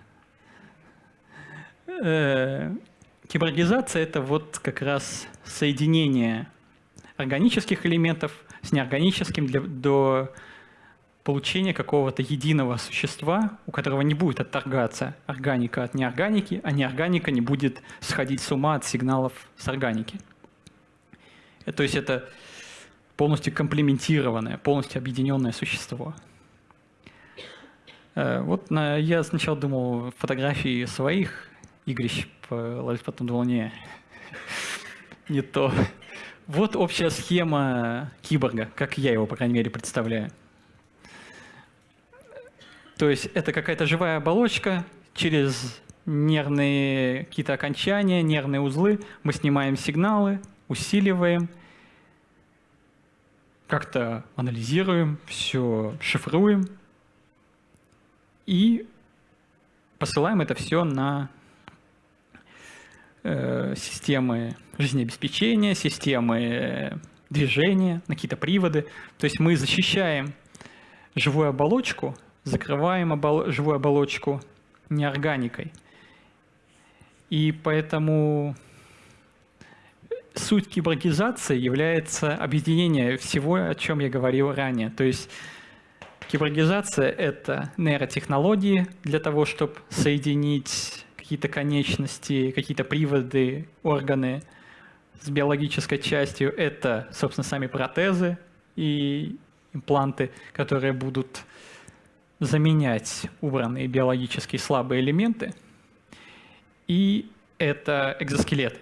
Э, киборгизация – это вот как раз соединение органических элементов с неорганическим для, до получения какого-то единого существа, у которого не будет отторгаться органика от неорганики, а неорганика не будет сходить с ума от сигналов с органики. Э, то есть это полностью комплементированное, полностью объединенное существо. Э, вот я сначала думал фотографии своих игрищ, потом думал, не, не то. Вот общая схема киборга, как я его, по крайней мере, представляю. То есть это какая-то живая оболочка, через нервные какие-то окончания, нервные узлы, мы снимаем сигналы, усиливаем, как-то анализируем, все шифруем и посылаем это все на э, системы жизнеобеспечения, системы движения, на какие-то приводы. То есть мы защищаем живую оболочку, закрываем обол живую оболочку неорганикой. И поэтому суть киборгизации является объединение всего, о чем я говорил ранее. То есть киборгизация — это нейротехнологии для того, чтобы соединить какие-то конечности, какие-то приводы, органы с биологической частью. Это, собственно, сами протезы и импланты, которые будут заменять убранные биологические слабые элементы. И это экзоскелет.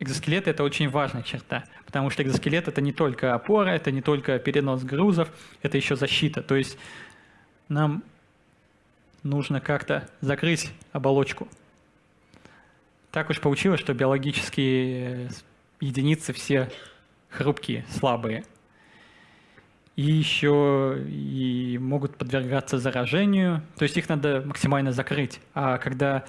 Экзоскелет – это очень важная черта, потому что экзоскелет – это не только опора, это не только перенос грузов, это еще защита. То есть нам нужно как-то закрыть оболочку. Так уж получилось, что биологические единицы все хрупкие, слабые. И еще и могут подвергаться заражению, то есть их надо максимально закрыть. А когда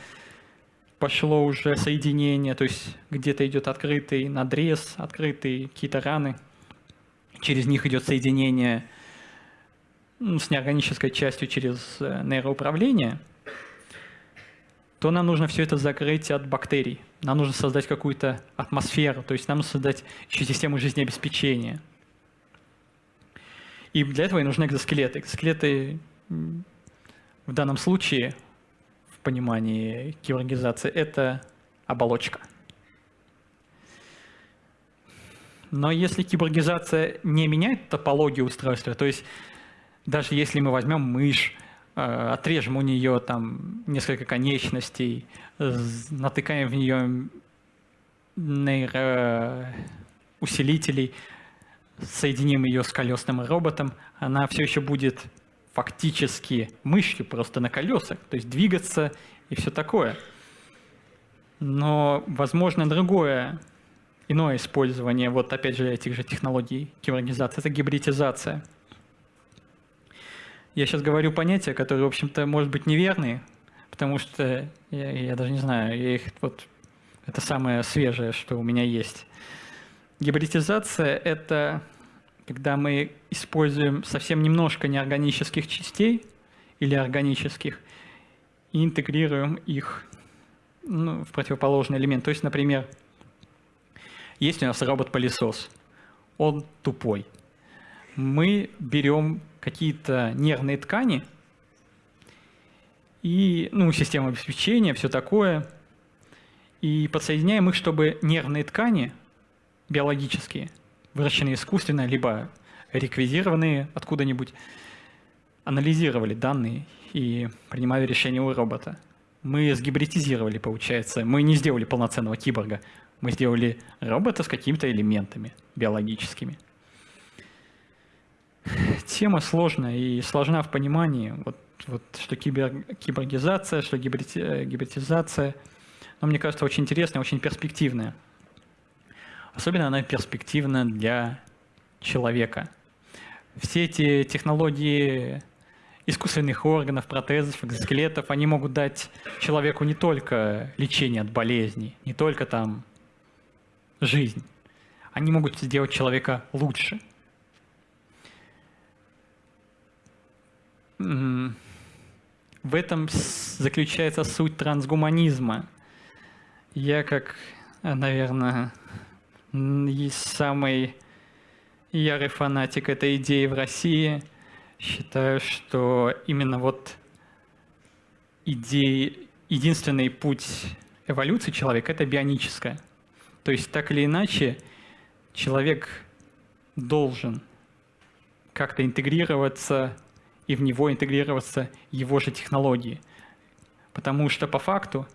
пошло уже соединение, то есть где-то идет открытый надрез, открытые какие-то раны, через них идет соединение ну, с неорганической частью через э, нейроуправление, то нам нужно все это закрыть от бактерий. Нам нужно создать какую-то атмосферу, то есть нам нужно создать еще систему жизнеобеспечения. И для этого и нужны экзоскелеты. Экзоскелеты в данном случае в понимании киборгизации, это оболочка. Но если киборгизация не меняет топологию устройства, то есть даже если мы возьмем мышь, э, отрежем у нее там несколько конечностей, натыкаем в нее нейроусилителей, соединим ее с колесным роботом, она все еще будет фактически мышью просто на колесах, то есть двигаться и все такое. Но возможно другое, иное использование, вот опять же этих же технологий киборгизации, это гибридизация. Я сейчас говорю понятия, которые, в общем-то, может быть неверные, потому что я, я даже не знаю, я их вот это самое свежее, что у меня есть. Гибридизация — это когда мы используем совсем немножко неорганических частей или органических и интегрируем их ну, в противоположный элемент. То есть, например, есть у нас робот-пылесос, он тупой. Мы берем какие-то нервные ткани и ну, систему обеспечения, все такое, и подсоединяем их, чтобы нервные ткани биологические выращенные искусственно, либо реквизированные откуда-нибудь, анализировали данные и принимали решения у робота. Мы сгибридизировали, получается. Мы не сделали полноценного киборга. Мы сделали робота с какими-то элементами биологическими. Тема сложная и сложна в понимании, вот, вот, что кибер, киборгизация, что гибридизация. Но мне кажется, очень интересная, очень перспективная. Особенно она перспективна для человека. Все эти технологии искусственных органов, протезов, экзоскелетов, они могут дать человеку не только лечение от болезней, не только там жизнь. Они могут сделать человека лучше. В этом заключается суть трансгуманизма. Я как, наверное, есть самый ярый фанатик этой идеи в России. Считаю, что именно вот идеи, единственный путь эволюции человека – это бионическая. То есть так или иначе человек должен как-то интегрироваться, и в него интегрироваться его же технологии. Потому что по факту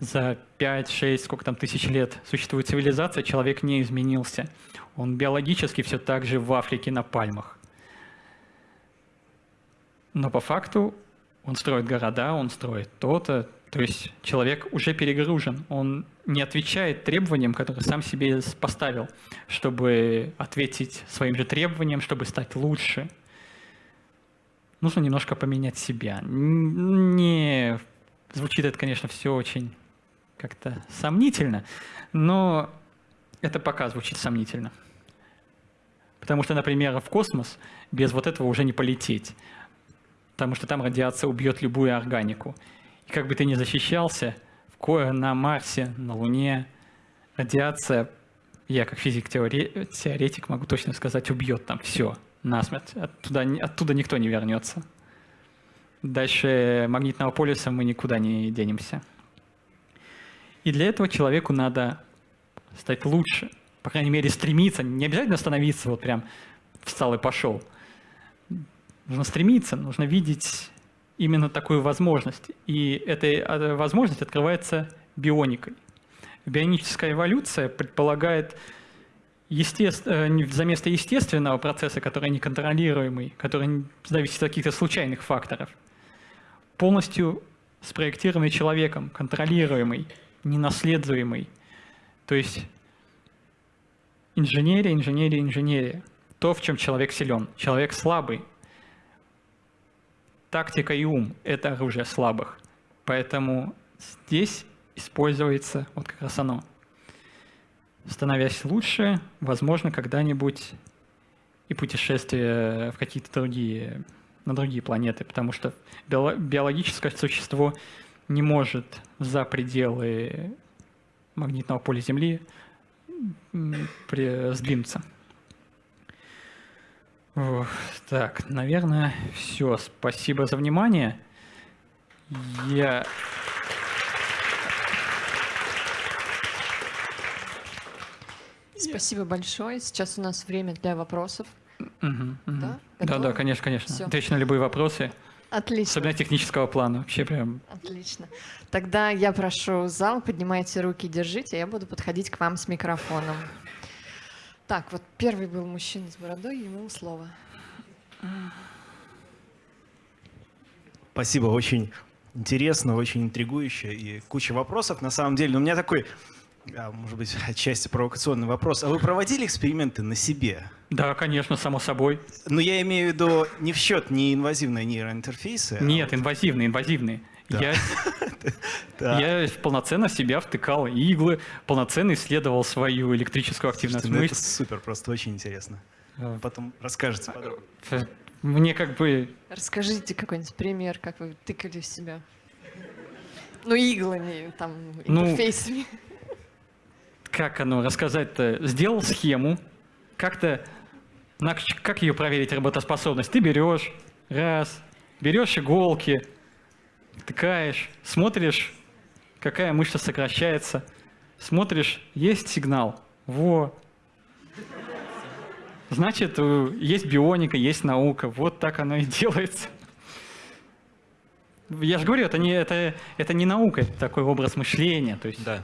за 5-6, сколько там тысяч лет существует цивилизация, человек не изменился. Он биологически все так же в Африке на пальмах. Но по факту он строит города, он строит то-то, То есть человек уже перегружен, он не отвечает требованиям, которые сам себе поставил, чтобы ответить своим же требованиям, чтобы стать лучше. Нужно немножко поменять себя. Не звучит это, конечно, все очень как-то сомнительно, но это пока звучит сомнительно. Потому что, например, в космос без вот этого уже не полететь. Потому что там радиация убьет любую органику. И как бы ты ни защищался, на Марсе, на Луне, радиация, я как физик-теоретик могу точно сказать, убьет там все насмерть. Оттуда, оттуда никто не вернется. Дальше магнитного полюса мы никуда не денемся. И для этого человеку надо стать лучше. По крайней мере, стремиться. Не обязательно становиться вот прям встал и пошел. Нужно стремиться, нужно видеть именно такую возможность. И эта э, возможность открывается бионикой. Бионическая эволюция предполагает естеств... Э, за место естественного процесса, который неконтролируемый, который зависит от каких-то случайных факторов, полностью спроектированный человеком, контролируемый, ненаследуемый. То есть инженерия, инженерия, инженерия. То, в чем человек силен. Человек слабый, тактика и ум – это оружие слабых. Поэтому здесь используется вот как раз оно. Становясь лучше, возможно, когда-нибудь и путешествие в какие-то другие, на другие планеты, потому что биологическое существо не может за пределы магнитного поля Земли сдвинуться. Так, наверное, все. Спасибо за внимание. Я... Спасибо большое. Сейчас у нас время для вопросов. Угу, угу. Да? да, да, конечно, конечно. Все. Отвечу на любые вопросы. Отлично. Особенно технического плана. Вообще прям. Отлично. Тогда я прошу зал, поднимайте руки, держите, я буду подходить к вам с микрофоном. Так, вот первый был мужчина с бородой, ему слово. Спасибо, очень интересно, очень интригующе и куча вопросов на самом деле. Но у меня такой, а, может быть, отчасти провокационный вопрос. А вы проводили эксперименты на себе? Да, конечно, само собой. Но я имею в виду не в счет неинвазивные нейроинтерфейсы. А Нет, а вот... инвазивные, инвазивные. Да. Я, я полноценно себя втыкал иглы, полноценно исследовал свою электрическую активность Слушайте, ну это супер, просто очень интересно. А. Потом расскажете подробно. Мне как бы... Расскажите какой-нибудь пример, как вы тыкали в себя. Ну, иглами, там, ну, интерфейсами. Ну, как оно рассказать-то? Сделал схему, как-то... Как ее проверить, работоспособность? Ты берешь, раз, берешь иголки, Втыкаешь, смотришь, какая мышца сокращается, смотришь, есть сигнал. Во. Значит, есть бионика, есть наука. Вот так оно и делается. Я же говорю, это не, это, это не наука, это такой образ мышления. То есть... Да.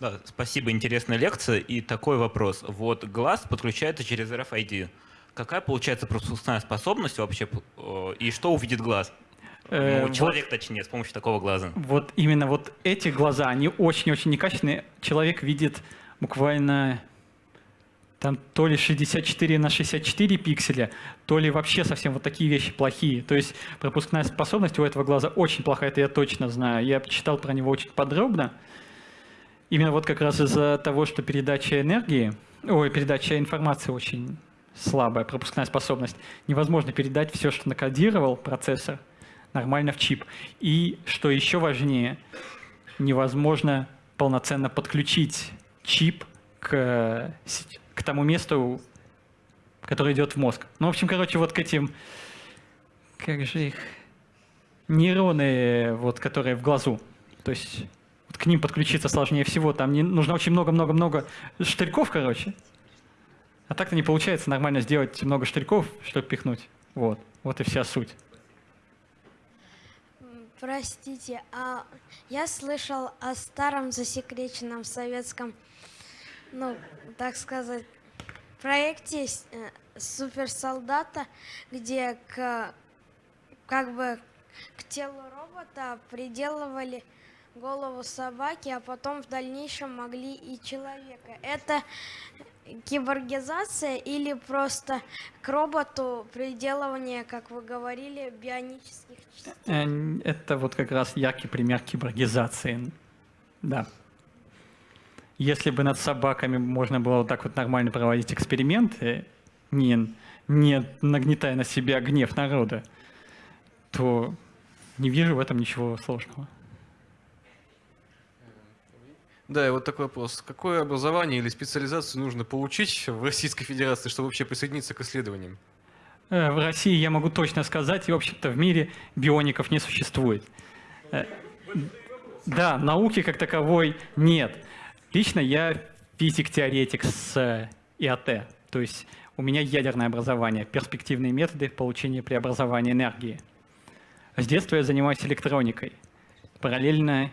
Да, спасибо, интересная лекция. И такой вопрос. Вот глаз подключается через RFID. Какая получается пропускная способность вообще, э, и что увидит глаз? Ну, человек, вот, точнее, с помощью такого глаза. Вот именно вот эти глаза, они очень-очень некачественные. Человек видит буквально там то ли 64 на 64 пикселя, то ли вообще совсем вот такие вещи плохие. То есть пропускная способность у этого глаза очень плохая, это я точно знаю. Я читал про него очень подробно. Именно вот как раз из-за того, что передача энергии, ой, передача информации очень слабая, пропускная способность. Невозможно передать все, что накодировал процессор, нормально в чип. И, что еще важнее, невозможно полноценно подключить чип к, к тому месту, которое идет в мозг. Ну, в общем, короче, вот к этим, как же их, нейроны, вот, которые в глазу. То есть вот к ним подключиться сложнее всего. Там не, нужно очень много-много-много штырьков, короче. А так-то не получается нормально сделать много штырьков, чтобы пихнуть. Вот. Вот и вся суть. Простите, а я слышал о старом засекреченном советском, ну, так сказать, проекте э, суперсолдата, где к, как бы к телу робота приделывали голову собаки, а потом в дальнейшем могли и человека. Это киборгизация или просто к роботу приделывание, как вы говорили, бионических частей? Э, Это вот как раз яркий пример киборгизации. Да. Если бы над собаками можно было вот так вот нормально проводить эксперименты, не, не нагнетая на себя гнев народа, то не вижу в этом ничего сложного. Да, и вот такой вопрос. Какое образование или специализацию нужно получить в Российской Федерации, чтобы вообще присоединиться к исследованиям? Э, В России я могу точно сказать, и, в общем-то, в мире биоников не существует. Э, Да, науки как таковой нет. Лично я физик-теоретик с э, ИАТ, то есть у меня ядерное образование, перспективные методы получения преобразования энергии. С детства я занимаюсь электроникой. Параллельно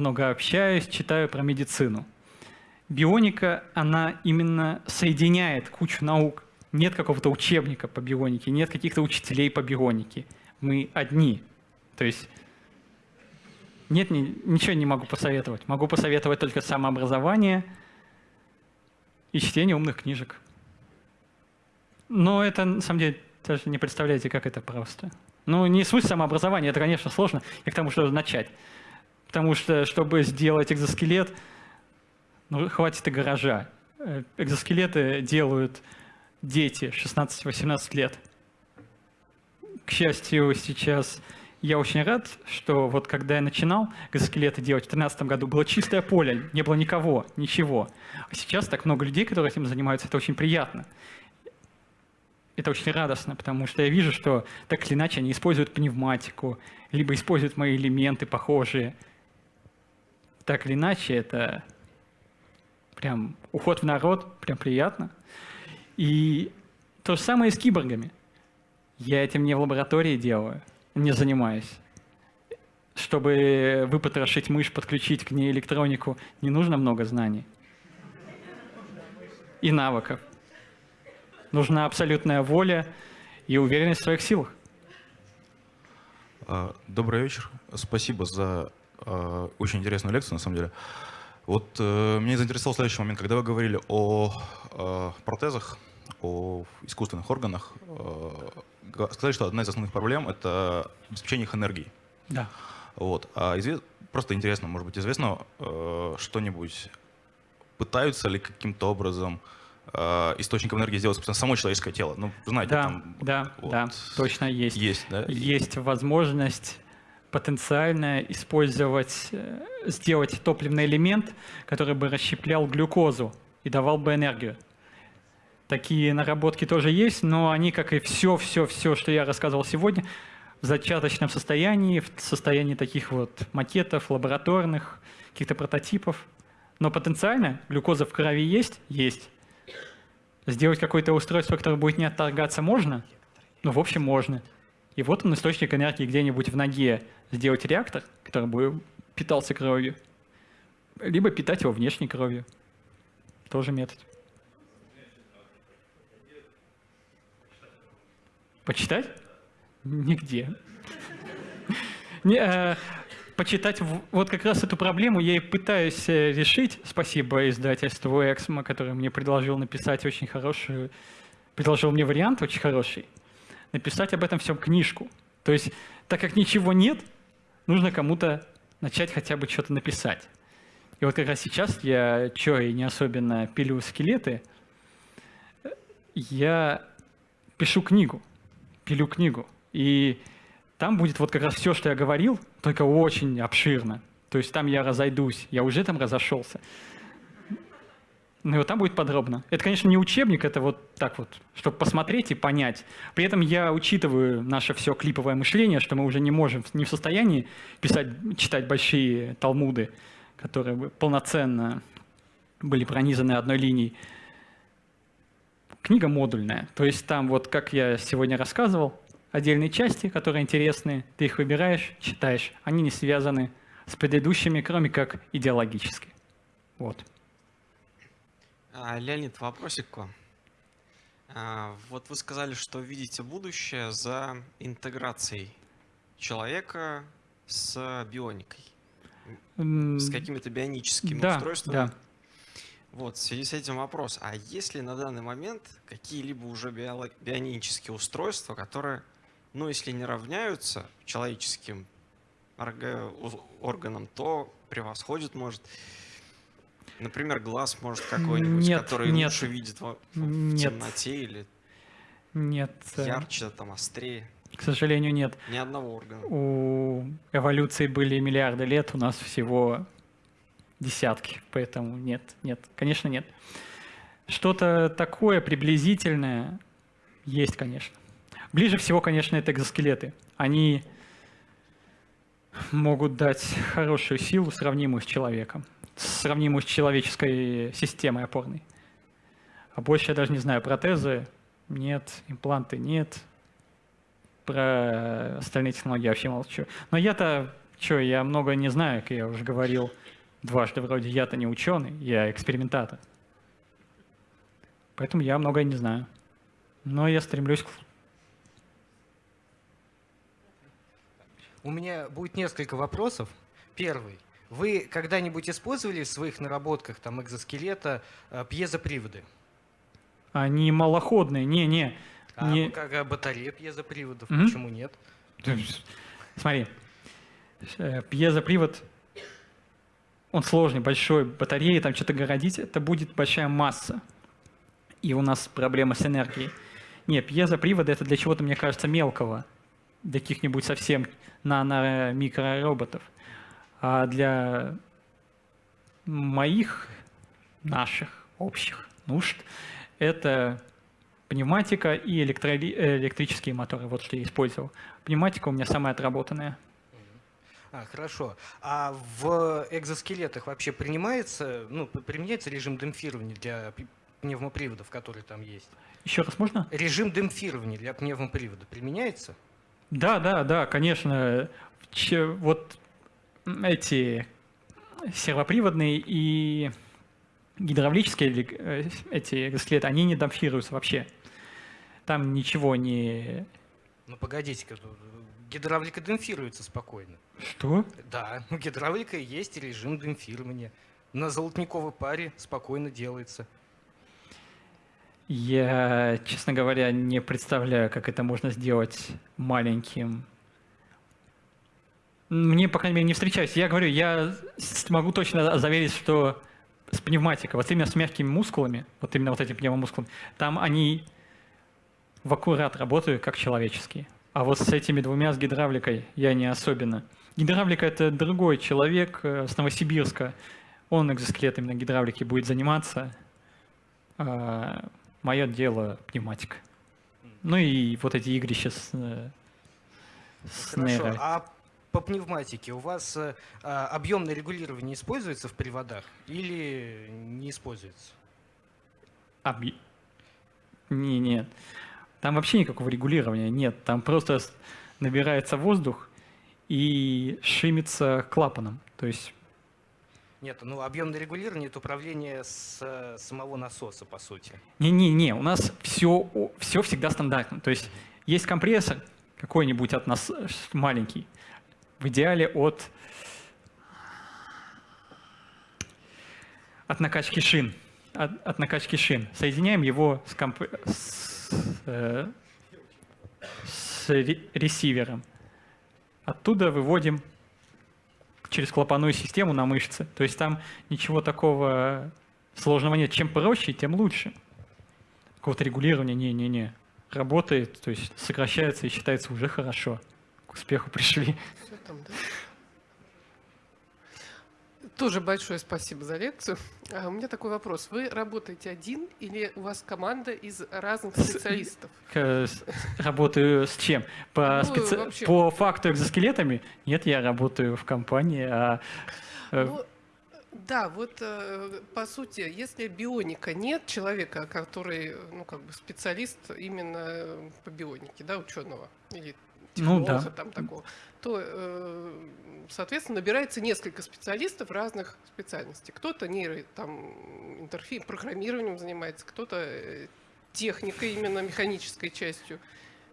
много общаюсь, читаю про медицину. Бионика, она именно соединяет кучу наук. Нет какого-то учебника по бионике, нет каких-то учителей по бионике. Мы одни. То есть нет, ни- ничего не могу посоветовать. Могу посоветовать только самообразование и чтение умных книжек. Но это, на самом деле, даже не представляете, как это просто. Ну, не суть самообразования, это, конечно, сложно. Я к тому, что начать. Потому что, чтобы сделать экзоскелет, ну, хватит и гаража. Э, Экзоскелеты делают дети 16-18 лет. К счастью, сейчас я очень рад, что вот когда я начинал экзоскелеты делать в 2013 году, было чистое поле, не было никого, ничего. А сейчас так много людей, которые этим занимаются, это очень приятно. Это очень радостно, потому что я вижу, что так или иначе они используют пневматику, либо используют мои элементы похожие. Так или иначе, это прям уход в народ, прям приятно. И то же самое и с киборгами. Я этим не в лаборатории делаю, не занимаюсь. Чтобы выпотрошить мышь, подключить к ней электронику, не нужно много знаний и навыков. Нужна абсолютная воля и уверенность в своих силах. А, Добрый вечер. Спасибо за очень интересную лекцию, на самом деле. Вот э, меня заинтересовал следующий момент. Когда вы говорили о а, протезах, о искусственных органах, э, сказали, что одна из основных проблем — это обеспечение их энергией. Да. Вот. А изве- Просто интересно, может быть, известно э, что-нибудь, пытаются ли каким-то образом э, источником энергии сделать, собственно, само человеческое тело? Ну, знаете, Да, там... да, вот да, точно есть. Есть, да? Есть возможность потенциально использовать, э, сделать топливный элемент, который бы расщеплял глюкозу и давал бы энергию. Такие наработки тоже есть, но они, как и все-все-все, что я рассказывал сегодня, в зачаточном состоянии, в состоянии таких вот макетов, лабораторных, каких-то прототипов. Но потенциально глюкоза в крови есть? Есть. Сделать какое-то устройство, которое будет не отторгаться, можно? Ну, в общем, можно. И вот он, источник энергии где-нибудь в ноге. Сделать реактор, который бы питался кровью. Либо питать его внешней кровью. Тоже метод. Почитать? Нигде. Э, почитать вот как раз эту проблему я и пытаюсь э, решить. Спасибо издательству Эксмо, которое мне предложил написать очень хорошую, предложил мне вариант очень хороший. Написать об этом всем книжку. То есть, так как ничего нет, нужно кому-то начать хотя бы что-то написать. И вот как раз сейчас я, что и не особенно пилю скелеты, я пишу книгу, пилю книгу. И там будет вот как раз все, что я говорил, только очень обширно. То есть там я разойдусь, я уже там разошелся. Ну и вот там будет подробно. Это, конечно, не учебник, это вот так вот, чтобы посмотреть и понять. При этом я учитываю наше все клиповое мышление, что мы уже не можем, не в состоянии писать, читать большие талмуды, которые полноценно были пронизаны одной линией. Книга модульная, то есть там вот, как я сегодня рассказывал, отдельные части, которые интересны, ты их выбираешь, читаешь. Они не связаны с предыдущими, кроме как идеологически. Вот. А, Леонид, вопросик к вам. А, Вот вы сказали, что видите будущее за интеграцией человека с бионикой, с какими-то бионическими да, устройствами. да. Вот, в связи с этим вопрос. А есть ли на данный момент какие-либо уже биоло- бионические устройства, которые, ну, если не равняются человеческим органам, то превосходят, может, например, глаз, может, какой-нибудь, Нет, который нет. лучше видит в, в Нет. темноте или Нет, э, ярче, там, острее. к сожалению, нет. Ни одного органа. У эволюции были миллиарды лет, у нас всего десятки, поэтому нет, нет, конечно, нет. Что-то такое приблизительное есть, конечно. Ближе всего, конечно, это экзоскелеты. Они могут дать хорошую силу, сравнимую с человеком, сравнимую с человеческой системой опорной. А больше я даже не знаю, протезы нет, импланты нет, про остальные технологии вообще молчу. Но я-то, что, я много не знаю, как я уже говорил дважды вроде, я-то не ученый, я экспериментатор. Поэтому я многое не знаю. Но я стремлюсь к У меня будет несколько вопросов. Первый. Вы когда-нибудь использовали в своих наработках там экзоскелета э, пьезоприводы? Они малоходные, не-не. А Не- как а батарея пьезоприводов? Мгм. Почему нет? Смотри, э, пьезопривод, он сложный, большой, батареи, там что-то городить, это будет большая масса. И у нас проблема с энергией. Не, пьезоприводы это для чего-то, мне кажется, мелкого. Для каких-нибудь совсем нано-микророботов. А для моих, наших, общих нужд это пневматика и электроли- э, электрические моторы. Вот что я использовал. Пневматика у меня самая отработанная. А, хорошо. А в экзоскелетах вообще принимается, ну, применяется режим демпфирования для пневмоприводов, которые там есть? Еще раз можно? Режим демпфирования для пневмопривода применяется? Да, да, да, конечно. Вот эти сервоприводные и гидравлические э, эти экзоскелеты, они не дампфируются вообще. Там ничего не... Ну, погодите-ка, тут гидравлика демпфируется спокойно. Что? Да, у гидравлика есть режим демпфирования. На золотниковой паре спокойно делается. Я, честно говоря, не представляю, как это можно сделать маленьким. Мне, по крайней мере, не встречаюсь. Я говорю, я могу точно заверить, что с пневматикой, вот именно с мягкими мускулами, вот именно вот этими пневмомускулами, там они в аккурат работают как человеческие. А вот с этими двумя, с гидравликой, я не особенно. Гидравлика — это другой человек э, с Новосибирска. Он экзоскелетами на гидравлике будет заниматься. А мое дело — пневматика. Ну и вот эти игрища с, э, с Хорошо. нейро. А по пневматике у вас э, а, объемное регулирование используется в приводах или не используется? Объ- Не, нет. Там вообще никакого регулирования нет. Там просто набирается воздух и шимится клапаном. То есть, Нет, ну объемное регулирование это управление с самого насоса, по сути. не-не-не, у нас все, все всегда стандартно. То есть, есть компрессор какой-нибудь от нас э, маленький, в идеале от, от накачки шин. От, от накачки шин. Соединяем его с, комп- с, э, с ре- ресивером. Оттуда выводим через клапанную систему на мышцы. То есть там ничего такого сложного нет. Чем проще, тем лучше. Какого-то регулирования не-не-не. Работает, то есть сокращается и считается уже хорошо. К успеху пришли. Всё там, да? Тоже большое спасибо за лекцию. А у меня такой вопрос. Вы работаете один или у вас команда из разных специалистов? Э, Работаю с чем? По, Ну, специ- вообще. по факту экзоскелетами? Нет, я работаю в компании, а э, Ну, да, вот э, по сути, если бионика нет человека, который, ну, как бы специалист именно по бионике, да, ученого или Ну, да. там такого, то, э, соответственно, набирается несколько специалистов разных специальностей. Кто-то нейро, там, интерфейс, программированием занимается, кто-то э, техникой, именно механической частью.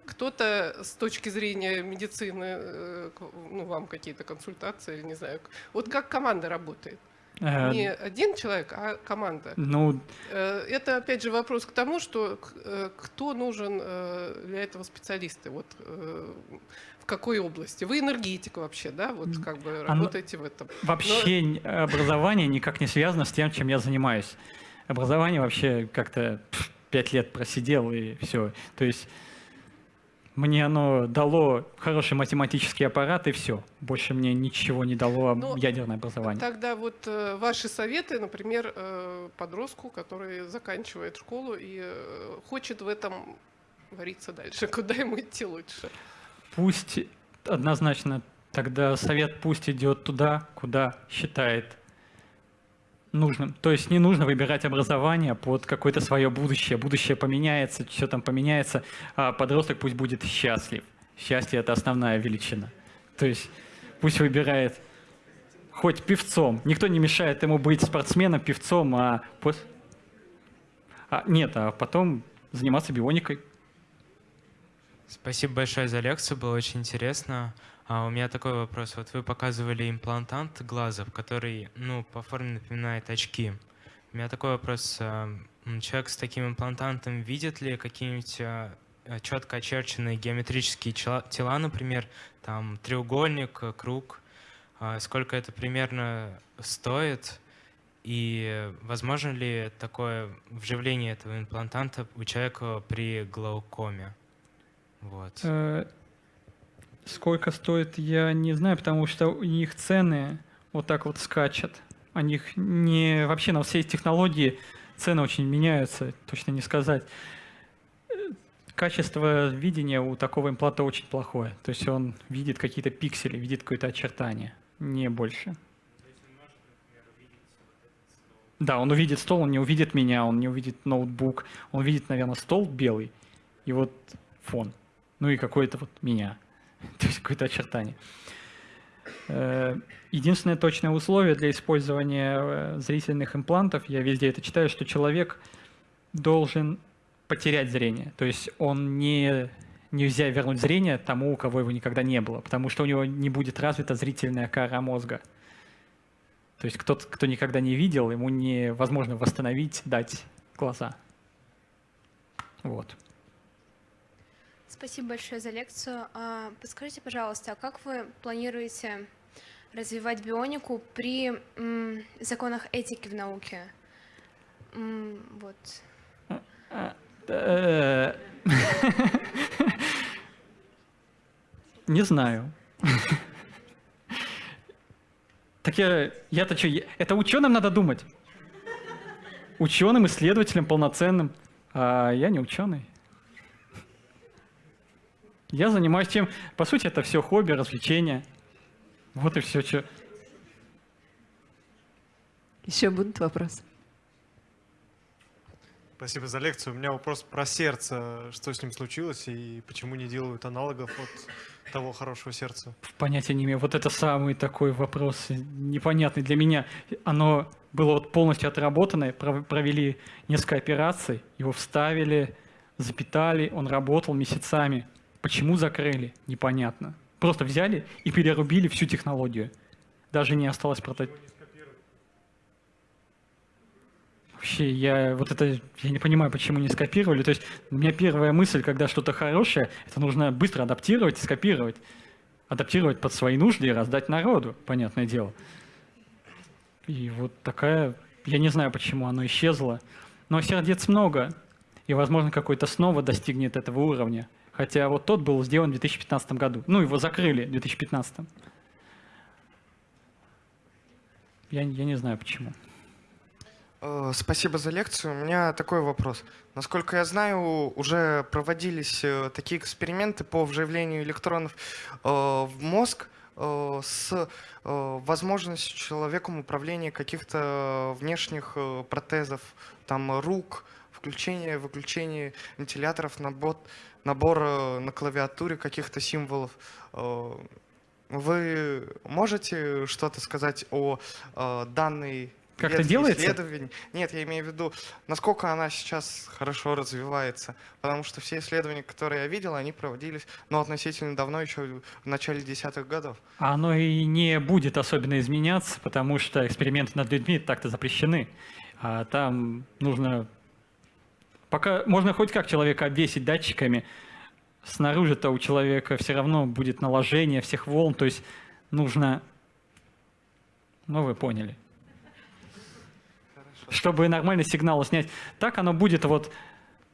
кто-то с точки зрения медицины, э, ну, вам какие-то консультации, или не знаю. Вот как команда работает? Э, Не один человек, а команда. Ну, Э, Это, опять же, вопрос к тому, что э, кто нужен для этого специалисты, вот в какой области. Вы энергетик вообще, да, вот как бы Оно- работаете в этом. вообще н- образование никак не связано с тем, чем я занимаюсь. Образование вообще как-то пять лет просидел и все. То есть мне оно дало хороший математический аппарат и все. Больше мне ничего не дало Ну, ядерное образование. Тогда вот э, ваши советы, например, э, подростку, который заканчивает школу и э, хочет в этом вариться дальше, куда ему идти лучше? Пусть однозначно тогда совет пусть идет туда, куда считает нужным. То есть не нужно выбирать образование под какое-то свое будущее. Будущее поменяется, все там поменяется, а подросток пусть будет счастлив. Счастье — это основная величина. То есть пусть выбирает хоть певцом. Никто не мешает ему быть спортсменом, певцом, а, пос- а нет, а потом заниматься бионикой. Спасибо большое за лекцию, было очень интересно. А у меня такой вопрос. Вот вы показывали имплантант глаза, который, ну, по форме напоминает очки. У меня такой вопрос. а, Человек с таким имплантантом видит ли какие-нибудь четко очерченные геометрические тела, например, там треугольник, э, круг? А Сколько это примерно стоит? И возможно ли такое вживление этого имплантанта у человека при глаукоме? Вот. Сколько стоит, я не знаю, потому что у них цены вот так вот скачут. У них не... Вообще на все эти технологии цены очень меняются, точно не сказать. Э, Качество видения у такого импланта очень плохое. То есть он видит какие-то пиксели, видит какое-то очертание, не больше. Да, он увидит стол, он не увидит меня, он не увидит ноутбук, он увидит, наверное, стол белый и вот фон, ну и какое-то вот меня, то есть какое-то очертание. Э, Единственное точное условие для использования э, зрительных имплантов, я везде это читаю, что человек должен потерять зрение. То есть он не, нельзя вернуть зрение тому, у кого его никогда не было, потому что у него не будет развита зрительная кора мозга. То есть кто-то, кто никогда не видел, ему невозможно восстановить, дать глаза. Вот. Спасибо большое за лекцию. А, Подскажите, пожалуйста, а как вы планируете развивать бионику при законах этики в науке? Вот. Не знаю. Так я, я-то что, это ученым надо думать. Ученым, исследователем полноценным. А я не ученый. Я занимаюсь тем, по сути, это все хобби, развлечение. Вот и все, что. Еще будут вопросы? Спасибо за лекцию. У меня вопрос про сердце. Что с ним случилось и почему не делают аналогов от того хорошего сердца? Понятия не имею. Вот это самый такой вопрос непонятный для меня. Оно было вот полностью отработанное, пров- провели несколько операций, его вставили, запитали, он работал месяцами. Почему закрыли? Непонятно. Просто взяли и перерубили всю технологию. Даже не осталось прототипа. Вообще, я вот это, я не понимаю, почему не скопировали. То есть у меня первая мысль, когда что-то хорошее, это нужно быстро адаптировать и скопировать. Адаптировать под свои нужды и раздать народу, понятное дело. И вот такая, я не знаю, почему оно исчезло. Но сердец много, и, возможно, какой-то снова достигнет этого уровня. Хотя вот тот был сделан в 2015 году. Ну, его закрыли в 2015. Я, я не знаю, почему. Э, Спасибо за лекцию. У меня такой вопрос. Насколько я знаю, уже проводились э, такие эксперименты по вживлению электронов э, в мозг с возможностью человеком управления каких-то внешних протезов, там рук, включение, выключение вентиляторов, набор, набор э, на клавиатуре каких-то символов. Э, Вы можете что-то сказать о э, данной Как это делается? исследований. Нет, я имею в виду, насколько она сейчас хорошо развивается. Потому что все исследования, которые я видел, они проводились ну, относительно давно, еще в начале десятых годов. А Оно и не будет особенно изменяться, потому что эксперименты над людьми так-то запрещены. А там нужно... Пока можно хоть как человека обвесить датчиками, снаружи-то у человека все равно будет наложение всех волн, то есть нужно... Ну, вы поняли. Чтобы нормальный сигнал снять. Так оно будет вот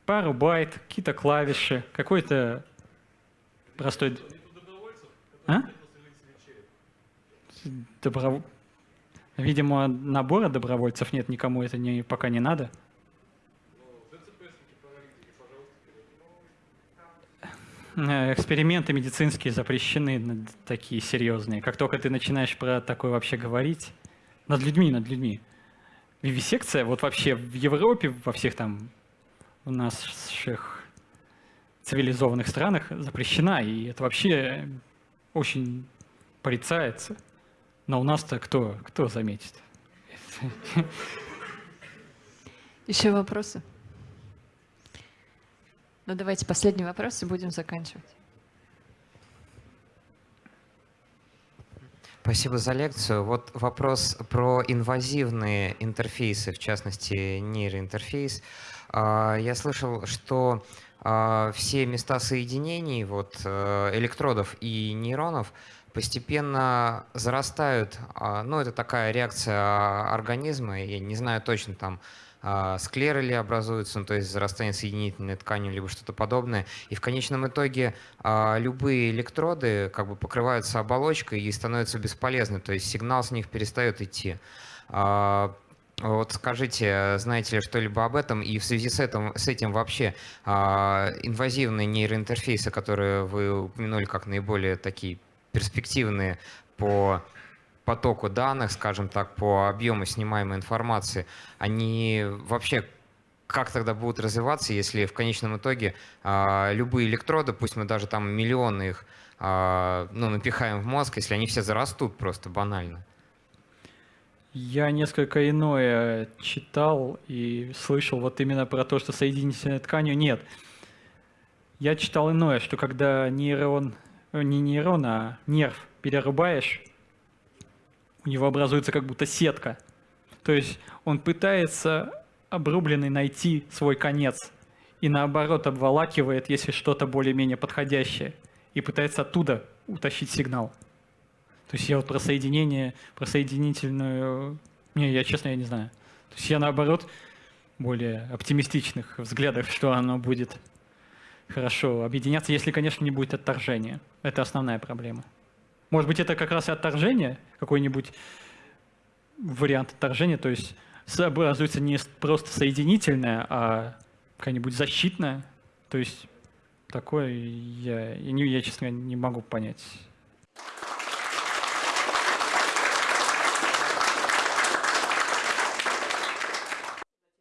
пару байт, какие-то клавиши, какой-то простой... А? Добро... Видимо, набора добровольцев нет, никому это не, пока не надо. Эксперименты медицинские запрещены, такие серьезные. Как только ты начинаешь про такое вообще говорить, над людьми, над людьми. Вивисекция, вот вообще в Европе, во всех там у наших цивилизованных странах запрещена, и это вообще очень порицается. Но у нас-то кто, кто заметит? Еще вопросы? Ну давайте последний вопрос и будем заканчивать. Спасибо за лекцию. Вот вопрос про инвазивные интерфейсы, в частности нейроинтерфейс. А, Я слышал, что а, все места соединений вот, э, электродов и нейронов постепенно зарастают. А, Ну, это такая реакция организма, я не знаю точно там, склеры ли образуются, ну, то есть зарастание соединительной тканью, либо что-то подобное. И в конечном итоге а, любые электроды как бы покрываются оболочкой и становятся бесполезны, то есть сигнал с них перестает идти. А, Вот скажите, знаете ли что-либо об этом? И в связи с этим, с этим вообще а, инвазивные нейроинтерфейсы, которые вы упомянули как наиболее такие перспективные по потоку данных, скажем так, по объему снимаемой информации, они вообще как тогда будут развиваться, если в конечном итоге а, любые электроды, пусть мы даже там миллионы их а, ну, напихаем в мозг, если они все зарастут просто банально? Я несколько иное читал и слышал вот именно про то, что соединительной тканью нет. Я читал иное, что когда нейрон, э, не нейрон, а нерв перерубаешь, у него образуется как будто сетка. То есть он пытается обрубленный найти свой конец и наоборот обволакивает, если что-то более-менее подходящее, и пытается оттуда утащить сигнал. То есть я вот про соединение, про соединительную... Не, я честно, я не знаю. То есть я наоборот более оптимистичных взглядов, что оно будет хорошо объединяться, если, конечно, не будет отторжения. Это основная проблема. Может быть, это как раз и отторжение, какой-нибудь вариант отторжения, то есть образуется не просто соединительное, а какая-нибудь защитная. То есть такое я, я, я честно, не могу понять.